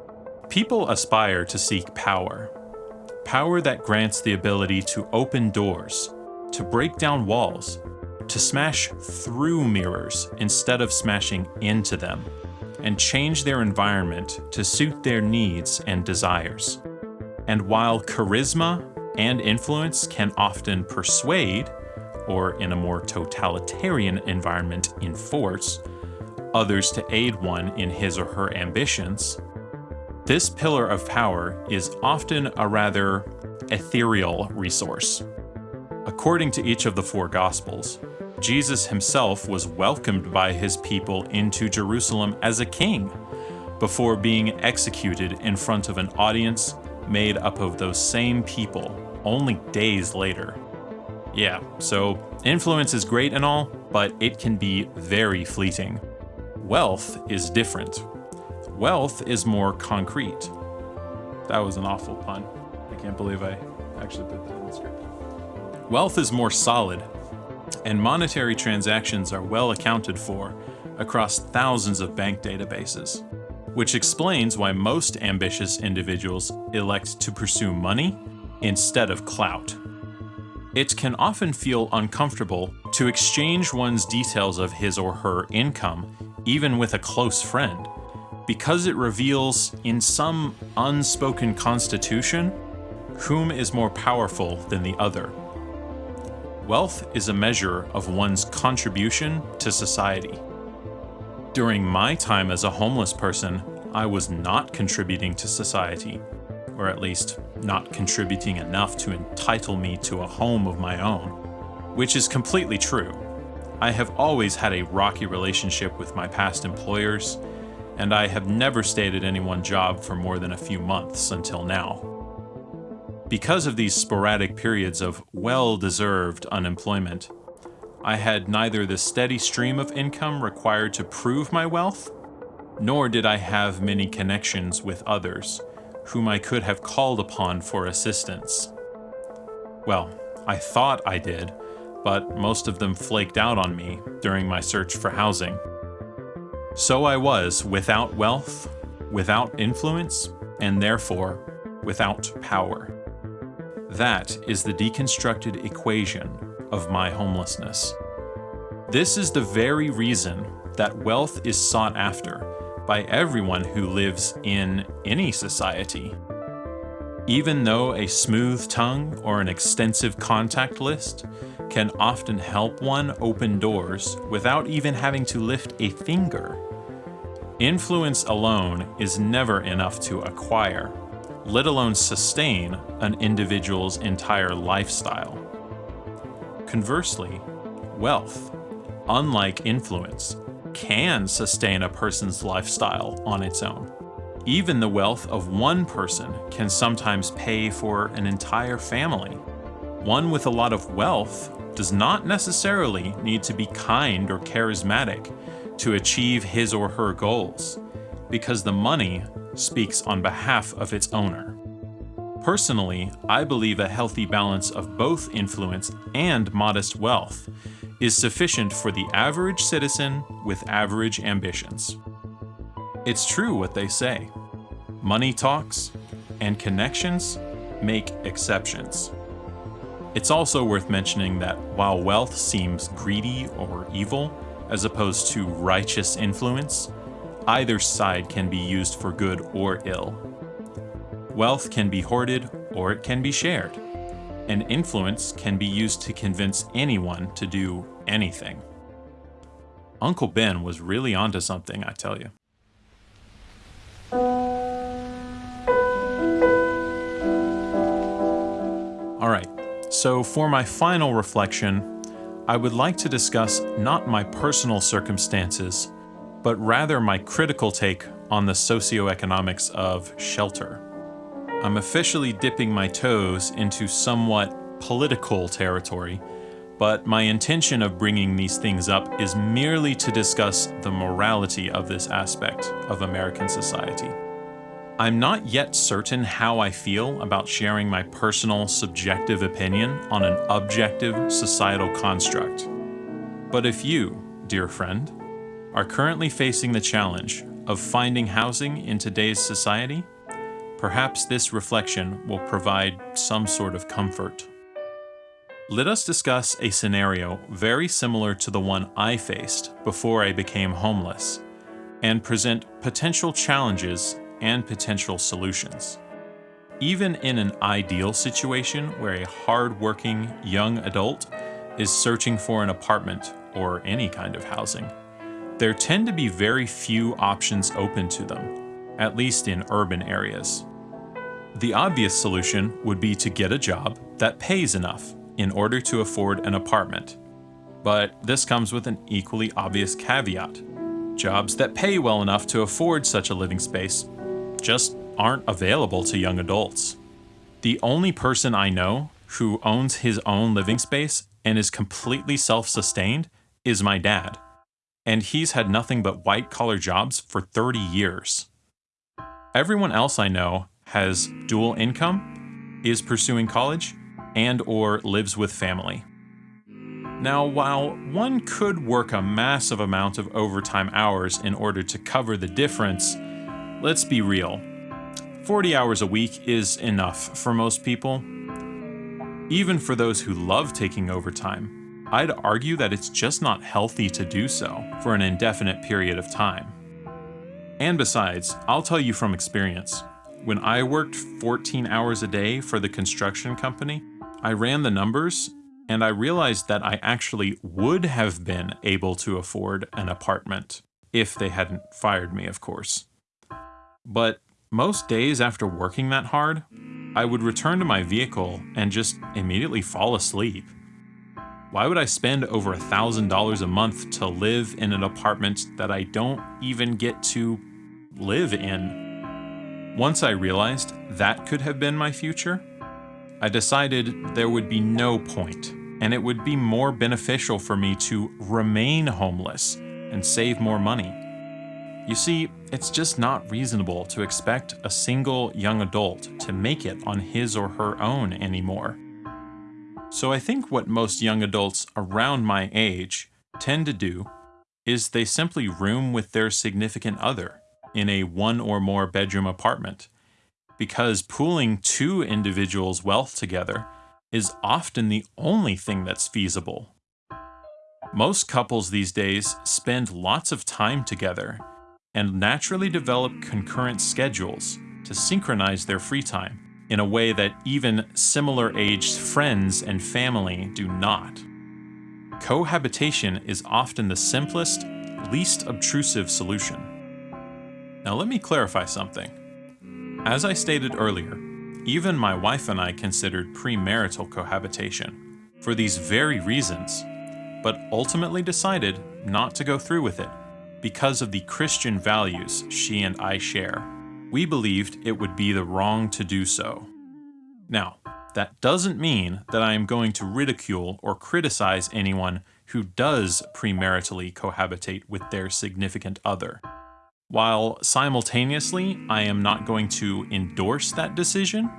People aspire to seek power. Power that grants the ability to open doors, to break down walls, to smash through mirrors instead of smashing into them, and change their environment to suit their needs and desires. And while charisma and influence can often persuade, or in a more totalitarian environment enforce, others to aid one in his or her ambitions, this pillar of power is often a rather ethereal resource. According to each of the four Gospels, Jesus himself was welcomed by his people into Jerusalem as a king before being executed in front of an audience made up of those same people only days later. Yeah, so influence is great and all, but it can be very fleeting. Wealth is different. Wealth is more concrete. That was an awful pun. I can't believe I actually put that. Wealth is more solid and monetary transactions are well accounted for across thousands of bank databases, which explains why most ambitious individuals elect to pursue money instead of clout. It can often feel uncomfortable to exchange one's details of his or her income, even with a close friend, because it reveals, in some unspoken constitution, whom is more powerful than the other. Wealth is a measure of one's contribution to society. During my time as a homeless person, I was not contributing to society, or at least not contributing enough to entitle me to a home of my own, which is completely true. I have always had a rocky relationship with my past employers, and I have never stayed at any one job for more than a few months until now. Because of these sporadic periods of well-deserved unemployment, I had neither the steady stream of income required to prove my wealth, nor did I have many connections with others, whom I could have called upon for assistance. Well, I thought I did, but most of them flaked out on me during my search for housing. So I was without wealth, without influence, and therefore without power. That is the deconstructed equation of my homelessness. This is the very reason that wealth is sought after by everyone who lives in any society. Even though a smooth tongue or an extensive contact list can often help one open doors without even having to lift a finger, influence alone is never enough to acquire, let alone sustain an individual's entire lifestyle. Conversely, wealth, unlike influence, can sustain a person's lifestyle on its own. Even the wealth of one person can sometimes pay for an entire family. One with a lot of wealth does not necessarily need to be kind or charismatic to achieve his or her goals, because the money speaks on behalf of its owner. Personally, I believe a healthy balance of both influence and modest wealth is sufficient for the average citizen with average ambitions. It's true what they say. Money talks, and connections make exceptions. It's also worth mentioning that while wealth seems greedy or evil, as opposed to righteous influence, either side can be used for good or ill. Wealth can be hoarded or it can be shared. And influence can be used to convince anyone to do anything. Uncle Ben was really onto something, I tell you. Alright, so for my final reflection, I would like to discuss not my personal circumstances, but rather my critical take on the socioeconomics of shelter. I'm officially dipping my toes into somewhat political territory, but my intention of bringing these things up is merely to discuss the morality of this aspect of American society. I'm not yet certain how I feel about sharing my personal subjective opinion on an objective societal construct. But if you, dear friend, are currently facing the challenge of finding housing in today's society, Perhaps this reflection will provide some sort of comfort. Let us discuss a scenario very similar to the one I faced before I became homeless, and present potential challenges and potential solutions. Even in an ideal situation where a hard-working young adult is searching for an apartment or any kind of housing, there tend to be very few options open to them, at least in urban areas. The obvious solution would be to get a job that pays enough in order to afford an apartment. But this comes with an equally obvious caveat. Jobs that pay well enough to afford such a living space just aren't available to young adults. The only person I know who owns his own living space and is completely self-sustained is my dad. And he's had nothing but white-collar jobs for 30 years. Everyone else I know has dual income, is pursuing college, and or lives with family. Now, while one could work a massive amount of overtime hours in order to cover the difference, let's be real. 40 hours a week is enough for most people. Even for those who love taking overtime, I'd argue that it's just not healthy to do so for an indefinite period of time. And besides, I'll tell you from experience, when I worked 14 hours a day for the construction company, I ran the numbers and I realized that I actually would have been able to afford an apartment if they hadn't fired me, of course. But most days after working that hard, I would return to my vehicle and just immediately fall asleep. Why would I spend over $1,000 a month to live in an apartment that I don't even get to live in? Once I realized that could have been my future, I decided there would be no point, and it would be more beneficial for me to remain homeless and save more money. You see, it's just not reasonable to expect a single young adult to make it on his or her own anymore. So I think what most young adults around my age tend to do is they simply room with their significant other in a one or more bedroom apartment because pooling two individuals' wealth together is often the only thing that's feasible. Most couples these days spend lots of time together and naturally develop concurrent schedules to synchronize their free time in a way that even similar aged friends and family do not. Cohabitation is often the simplest, least obtrusive solution. Now let me clarify something. As I stated earlier, even my wife and I considered premarital cohabitation for these very reasons, but ultimately decided not to go through with it because of the Christian values she and I share. We believed it would be the wrong to do so. Now, that doesn't mean that I am going to ridicule or criticize anyone who does premaritally cohabitate with their significant other. While simultaneously I am not going to endorse that decision,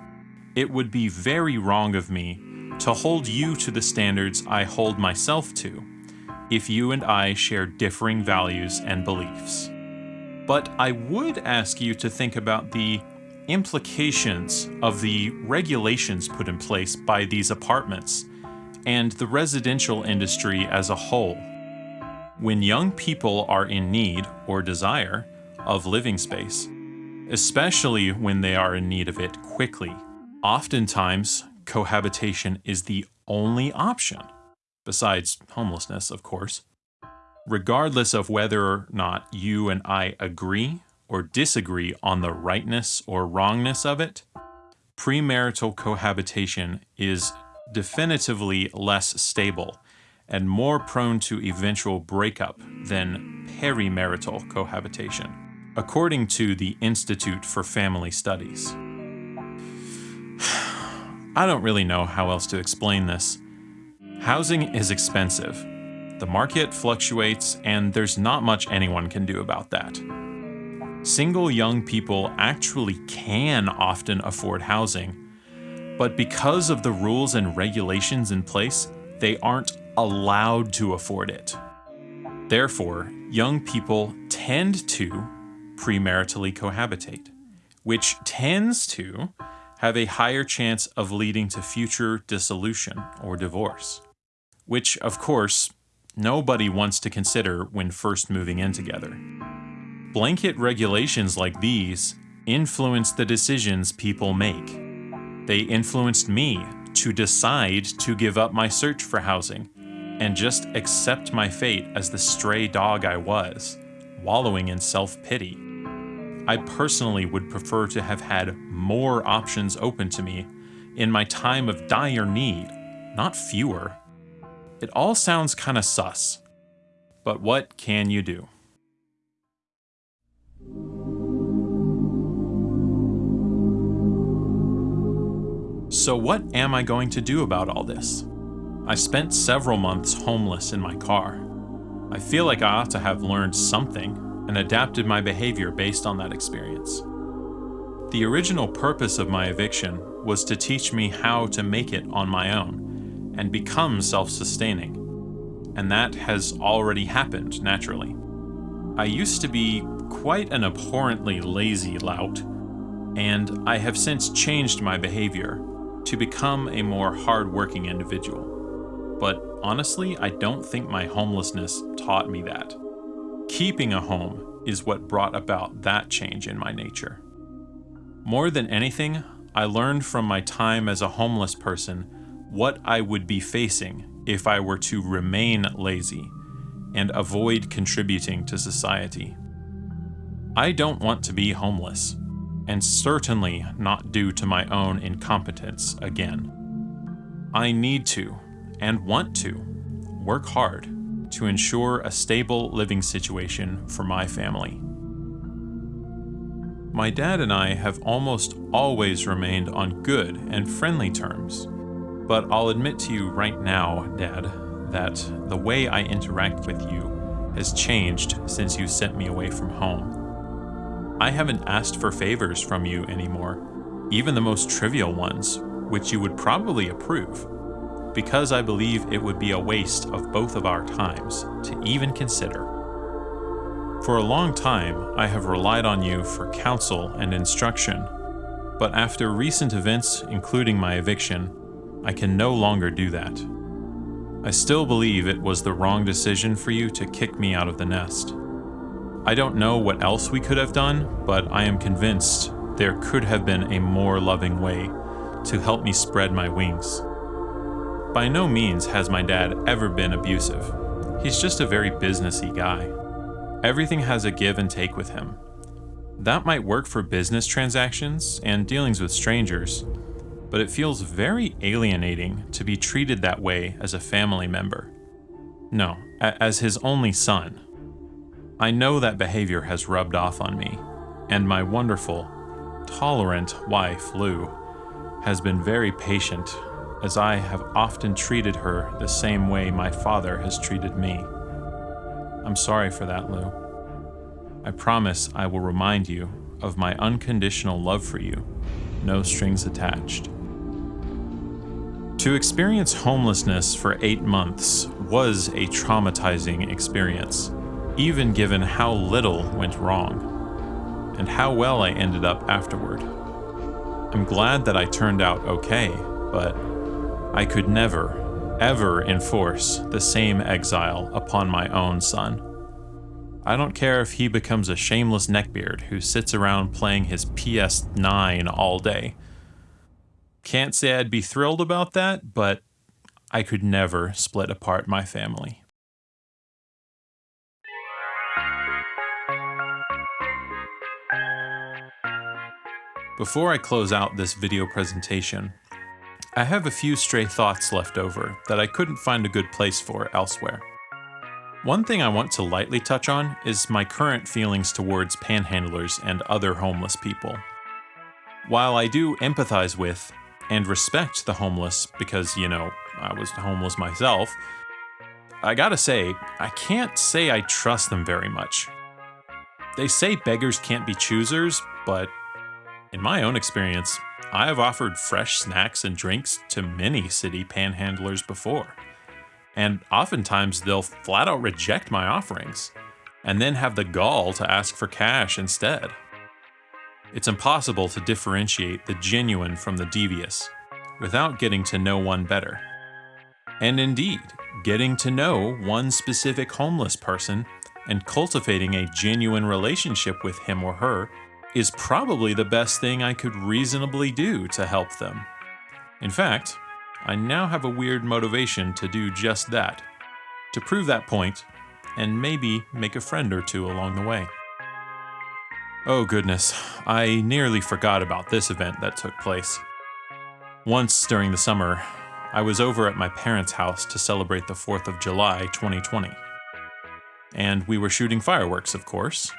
it would be very wrong of me to hold you to the standards I hold myself to if you and I share differing values and beliefs. But I would ask you to think about the implications of the regulations put in place by these apartments and the residential industry as a whole. When young people are in need or desire of living space, especially when they are in need of it quickly. Oftentimes, cohabitation is the only option, besides homelessness, of course. Regardless of whether or not you and I agree or disagree on the rightness or wrongness of it, premarital cohabitation is definitively less stable and more prone to eventual breakup than perimarital cohabitation according to the Institute for Family Studies. I don't really know how else to explain this. Housing is expensive. The market fluctuates, and there's not much anyone can do about that. Single young people actually can often afford housing, but because of the rules and regulations in place, they aren't allowed to afford it. Therefore, young people tend to premaritally cohabitate, which tends to have a higher chance of leading to future dissolution or divorce, which, of course, nobody wants to consider when first moving in together. Blanket regulations like these influence the decisions people make. They influenced me to decide to give up my search for housing and just accept my fate as the stray dog I was, wallowing in self pity. I personally would prefer to have had more options open to me in my time of dire need, not fewer. It all sounds kinda sus, but what can you do? So what am I going to do about all this? I spent several months homeless in my car. I feel like I ought to have learned something and adapted my behavior based on that experience. The original purpose of my eviction was to teach me how to make it on my own and become self-sustaining, and that has already happened naturally. I used to be quite an abhorrently lazy lout, and I have since changed my behavior to become a more hard-working individual. But honestly, I don't think my homelessness taught me that. Keeping a home is what brought about that change in my nature. More than anything, I learned from my time as a homeless person what I would be facing if I were to remain lazy, and avoid contributing to society. I don't want to be homeless, and certainly not due to my own incompetence again. I need to, and want to, work hard to ensure a stable living situation for my family. My dad and I have almost always remained on good and friendly terms, but I'll admit to you right now, Dad, that the way I interact with you has changed since you sent me away from home. I haven't asked for favors from you anymore, even the most trivial ones, which you would probably approve, because I believe it would be a waste of both of our times to even consider. For a long time, I have relied on you for counsel and instruction, but after recent events, including my eviction, I can no longer do that. I still believe it was the wrong decision for you to kick me out of the nest. I don't know what else we could have done, but I am convinced there could have been a more loving way to help me spread my wings. By no means has my dad ever been abusive. He's just a very businessy guy. Everything has a give and take with him. That might work for business transactions and dealings with strangers, but it feels very alienating to be treated that way as a family member. No, as his only son. I know that behavior has rubbed off on me, and my wonderful, tolerant wife, Lou, has been very patient as I have often treated her the same way my father has treated me. I'm sorry for that, Lou. I promise I will remind you of my unconditional love for you, no strings attached. To experience homelessness for eight months was a traumatizing experience, even given how little went wrong, and how well I ended up afterward. I'm glad that I turned out okay, but I could never, ever enforce the same exile upon my own son. I don't care if he becomes a shameless neckbeard who sits around playing his PS9 all day. Can't say I'd be thrilled about that, but I could never split apart my family. Before I close out this video presentation, I have a few stray thoughts left over that I couldn't find a good place for elsewhere. One thing I want to lightly touch on is my current feelings towards panhandlers and other homeless people. While I do empathize with and respect the homeless because, you know, I was homeless myself, I gotta say, I can't say I trust them very much. They say beggars can't be choosers, but in my own experience, I have offered fresh snacks and drinks to many city panhandlers before. And oftentimes they'll flat out reject my offerings and then have the gall to ask for cash instead. It's impossible to differentiate the genuine from the devious without getting to know one better. And indeed, getting to know one specific homeless person and cultivating a genuine relationship with him or her is probably the best thing I could reasonably do to help them. In fact, I now have a weird motivation to do just that, to prove that point, and maybe make a friend or two along the way. Oh goodness, I nearly forgot about this event that took place. Once during the summer, I was over at my parents' house to celebrate the 4th of July 2020. And we were shooting fireworks, of course,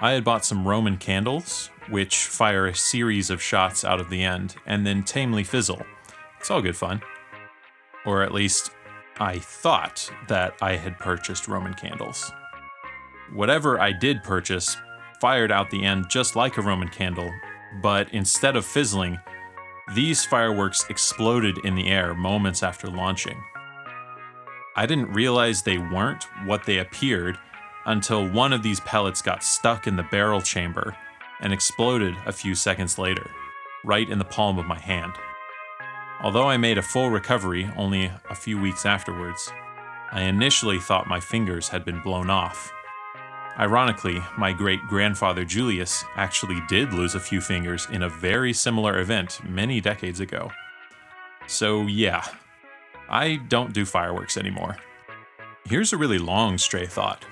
I had bought some Roman candles, which fire a series of shots out of the end, and then tamely fizzle. It's all good fun. Or at least, I thought that I had purchased Roman candles. Whatever I did purchase fired out the end just like a Roman candle, but instead of fizzling, these fireworks exploded in the air moments after launching. I didn't realize they weren't what they appeared until one of these pellets got stuck in the barrel chamber and exploded a few seconds later, right in the palm of my hand. Although I made a full recovery only a few weeks afterwards, I initially thought my fingers had been blown off. Ironically, my great grandfather Julius actually did lose a few fingers in a very similar event many decades ago. So, yeah, I don't do fireworks anymore. Here's a really long stray thought.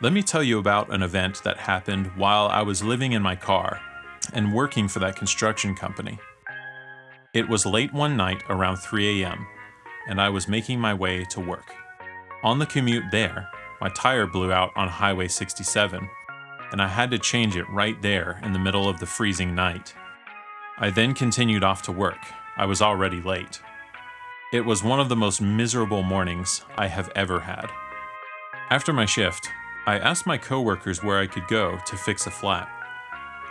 Let me tell you about an event that happened while I was living in my car and working for that construction company. It was late one night around 3 a.m., and I was making my way to work. On the commute there, my tire blew out on Highway 67, and I had to change it right there in the middle of the freezing night. I then continued off to work. I was already late. It was one of the most miserable mornings I have ever had. After my shift, I asked my coworkers where I could go to fix a flat,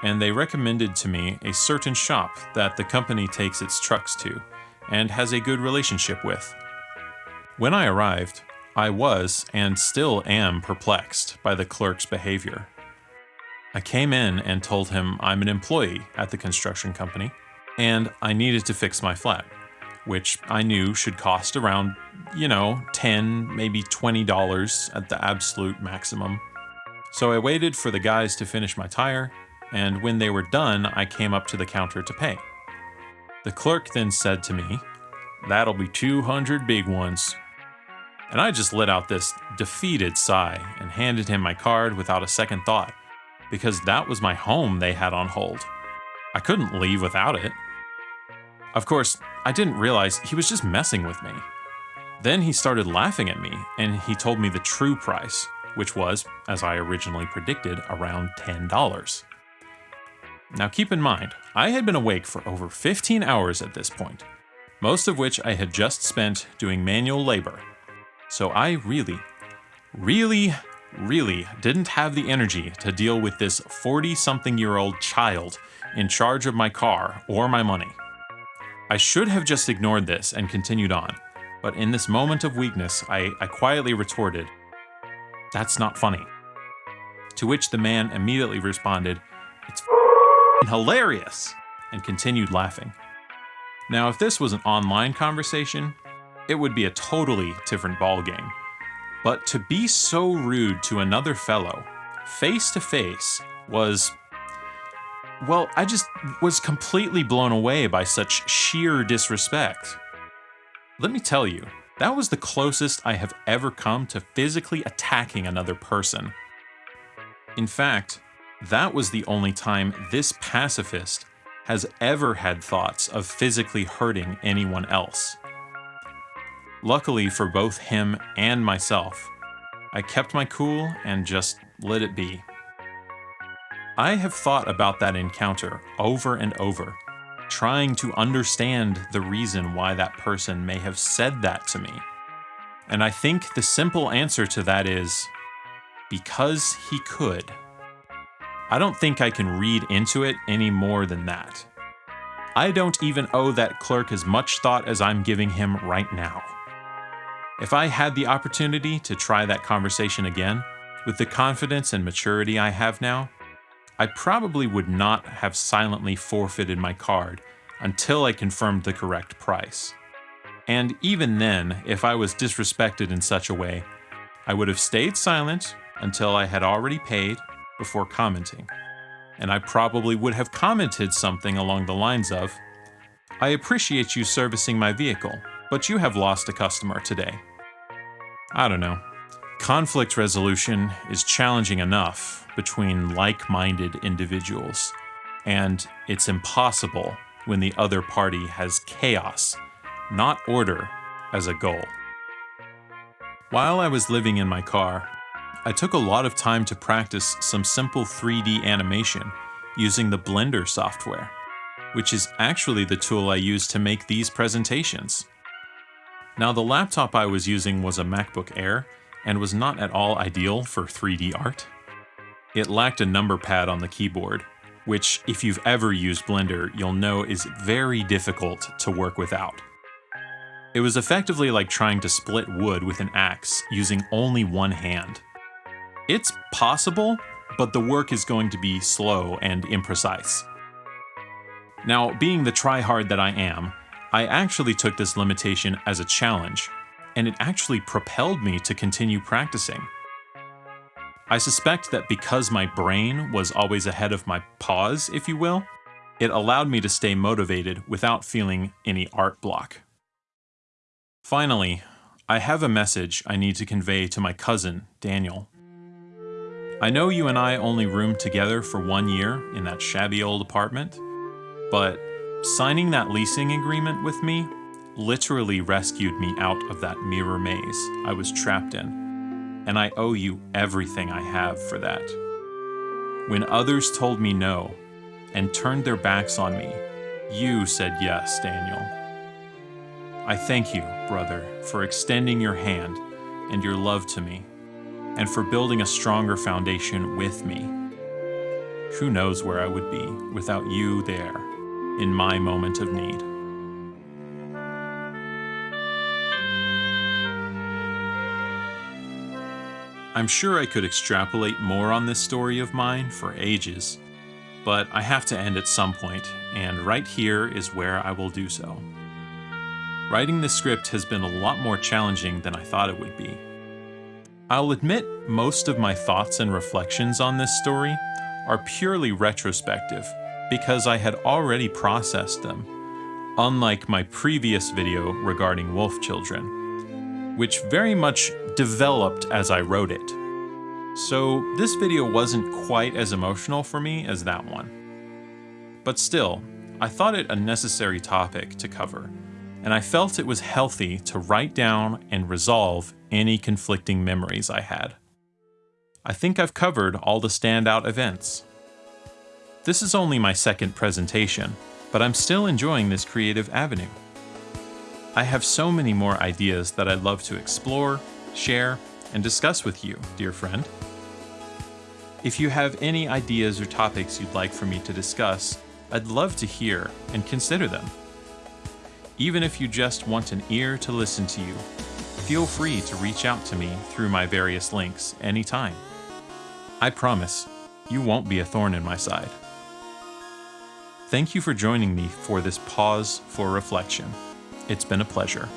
and they recommended to me a certain shop that the company takes its trucks to and has a good relationship with. When I arrived, I was and still am perplexed by the clerk's behavior. I came in and told him I'm an employee at the construction company and I needed to fix my flat, which I knew should cost around you know, 10, maybe $20 at the absolute maximum. So I waited for the guys to finish my tire, and when they were done, I came up to the counter to pay. The clerk then said to me, That'll be 200 big ones. And I just let out this defeated sigh and handed him my card without a second thought, because that was my home they had on hold. I couldn't leave without it. Of course, I didn't realize he was just messing with me. Then he started laughing at me, and he told me the true price, which was, as I originally predicted, around $10. Now keep in mind, I had been awake for over 15 hours at this point, most of which I had just spent doing manual labor. So I really, really, really didn't have the energy to deal with this 40 something year old child in charge of my car or my money. I should have just ignored this and continued on, but in this moment of weakness, I, I quietly retorted, That's not funny. To which the man immediately responded, It's hilarious, and continued laughing. Now, if this was an online conversation, it would be a totally different ballgame. But to be so rude to another fellow, face to face, was. Well, I just was completely blown away by such sheer disrespect. Let me tell you, that was the closest I have ever come to physically attacking another person. In fact, that was the only time this pacifist has ever had thoughts of physically hurting anyone else. Luckily for both him and myself, I kept my cool and just let it be. I have thought about that encounter over and over trying to understand the reason why that person may have said that to me. And I think the simple answer to that is because he could. I don't think I can read into it any more than that. I don't even owe that clerk as much thought as I'm giving him right now. If I had the opportunity to try that conversation again, with the confidence and maturity I have now, I probably would not have silently forfeited my card until I confirmed the correct price. And even then, if I was disrespected in such a way, I would have stayed silent until I had already paid before commenting. And I probably would have commented something along the lines of, I appreciate you servicing my vehicle, but you have lost a customer today. I don't know. Conflict resolution is challenging enough between like minded individuals, and it's impossible when the other party has chaos, not order, as a goal. While I was living in my car, I took a lot of time to practice some simple 3D animation using the Blender software, which is actually the tool I use to make these presentations. Now the laptop I was using was a MacBook Air and was not at all ideal for 3D art. It lacked a number pad on the keyboard, which if you've ever used Blender, you'll know is very difficult to work without. It was effectively like trying to split wood with an axe using only one hand. It's possible, but the work is going to be slow and imprecise. Now, being the tryhard that I am, I actually took this limitation as a challenge, and it actually propelled me to continue practicing. I suspect that because my brain was always ahead of my paws, if you will, it allowed me to stay motivated without feeling any art block. Finally, I have a message I need to convey to my cousin, Daniel. I know you and I only roomed together for one year in that shabby old apartment, but signing that leasing agreement with me literally rescued me out of that mirror maze I was trapped in, and I owe you everything I have for that. When others told me no and turned their backs on me, you said yes, Daniel. I thank you, brother, for extending your hand and your love to me, and for building a stronger foundation with me. Who knows where I would be without you there in my moment of need. I'm sure I could extrapolate more on this story of mine for ages, but I have to end at some point, and right here is where I will do so. Writing this script has been a lot more challenging than I thought it would be. I'll admit most of my thoughts and reflections on this story are purely retrospective because I had already processed them, unlike my previous video regarding wolf children, which very much developed as I wrote it. So this video wasn't quite as emotional for me as that one. But still, I thought it a necessary topic to cover and I felt it was healthy to write down and resolve any conflicting memories I had. I think I've covered all the standout events. This is only my second presentation, but I'm still enjoying this creative avenue. I have so many more ideas that I'd love to explore, share, and discuss with you, dear friend. If you have any ideas or topics you'd like for me to discuss, I'd love to hear and consider them even if you just want an ear to listen to you. Feel free to reach out to me through my various links anytime. I promise, you won't be a thorn in my side. Thank you for joining me for this pause for reflection. It's been a pleasure.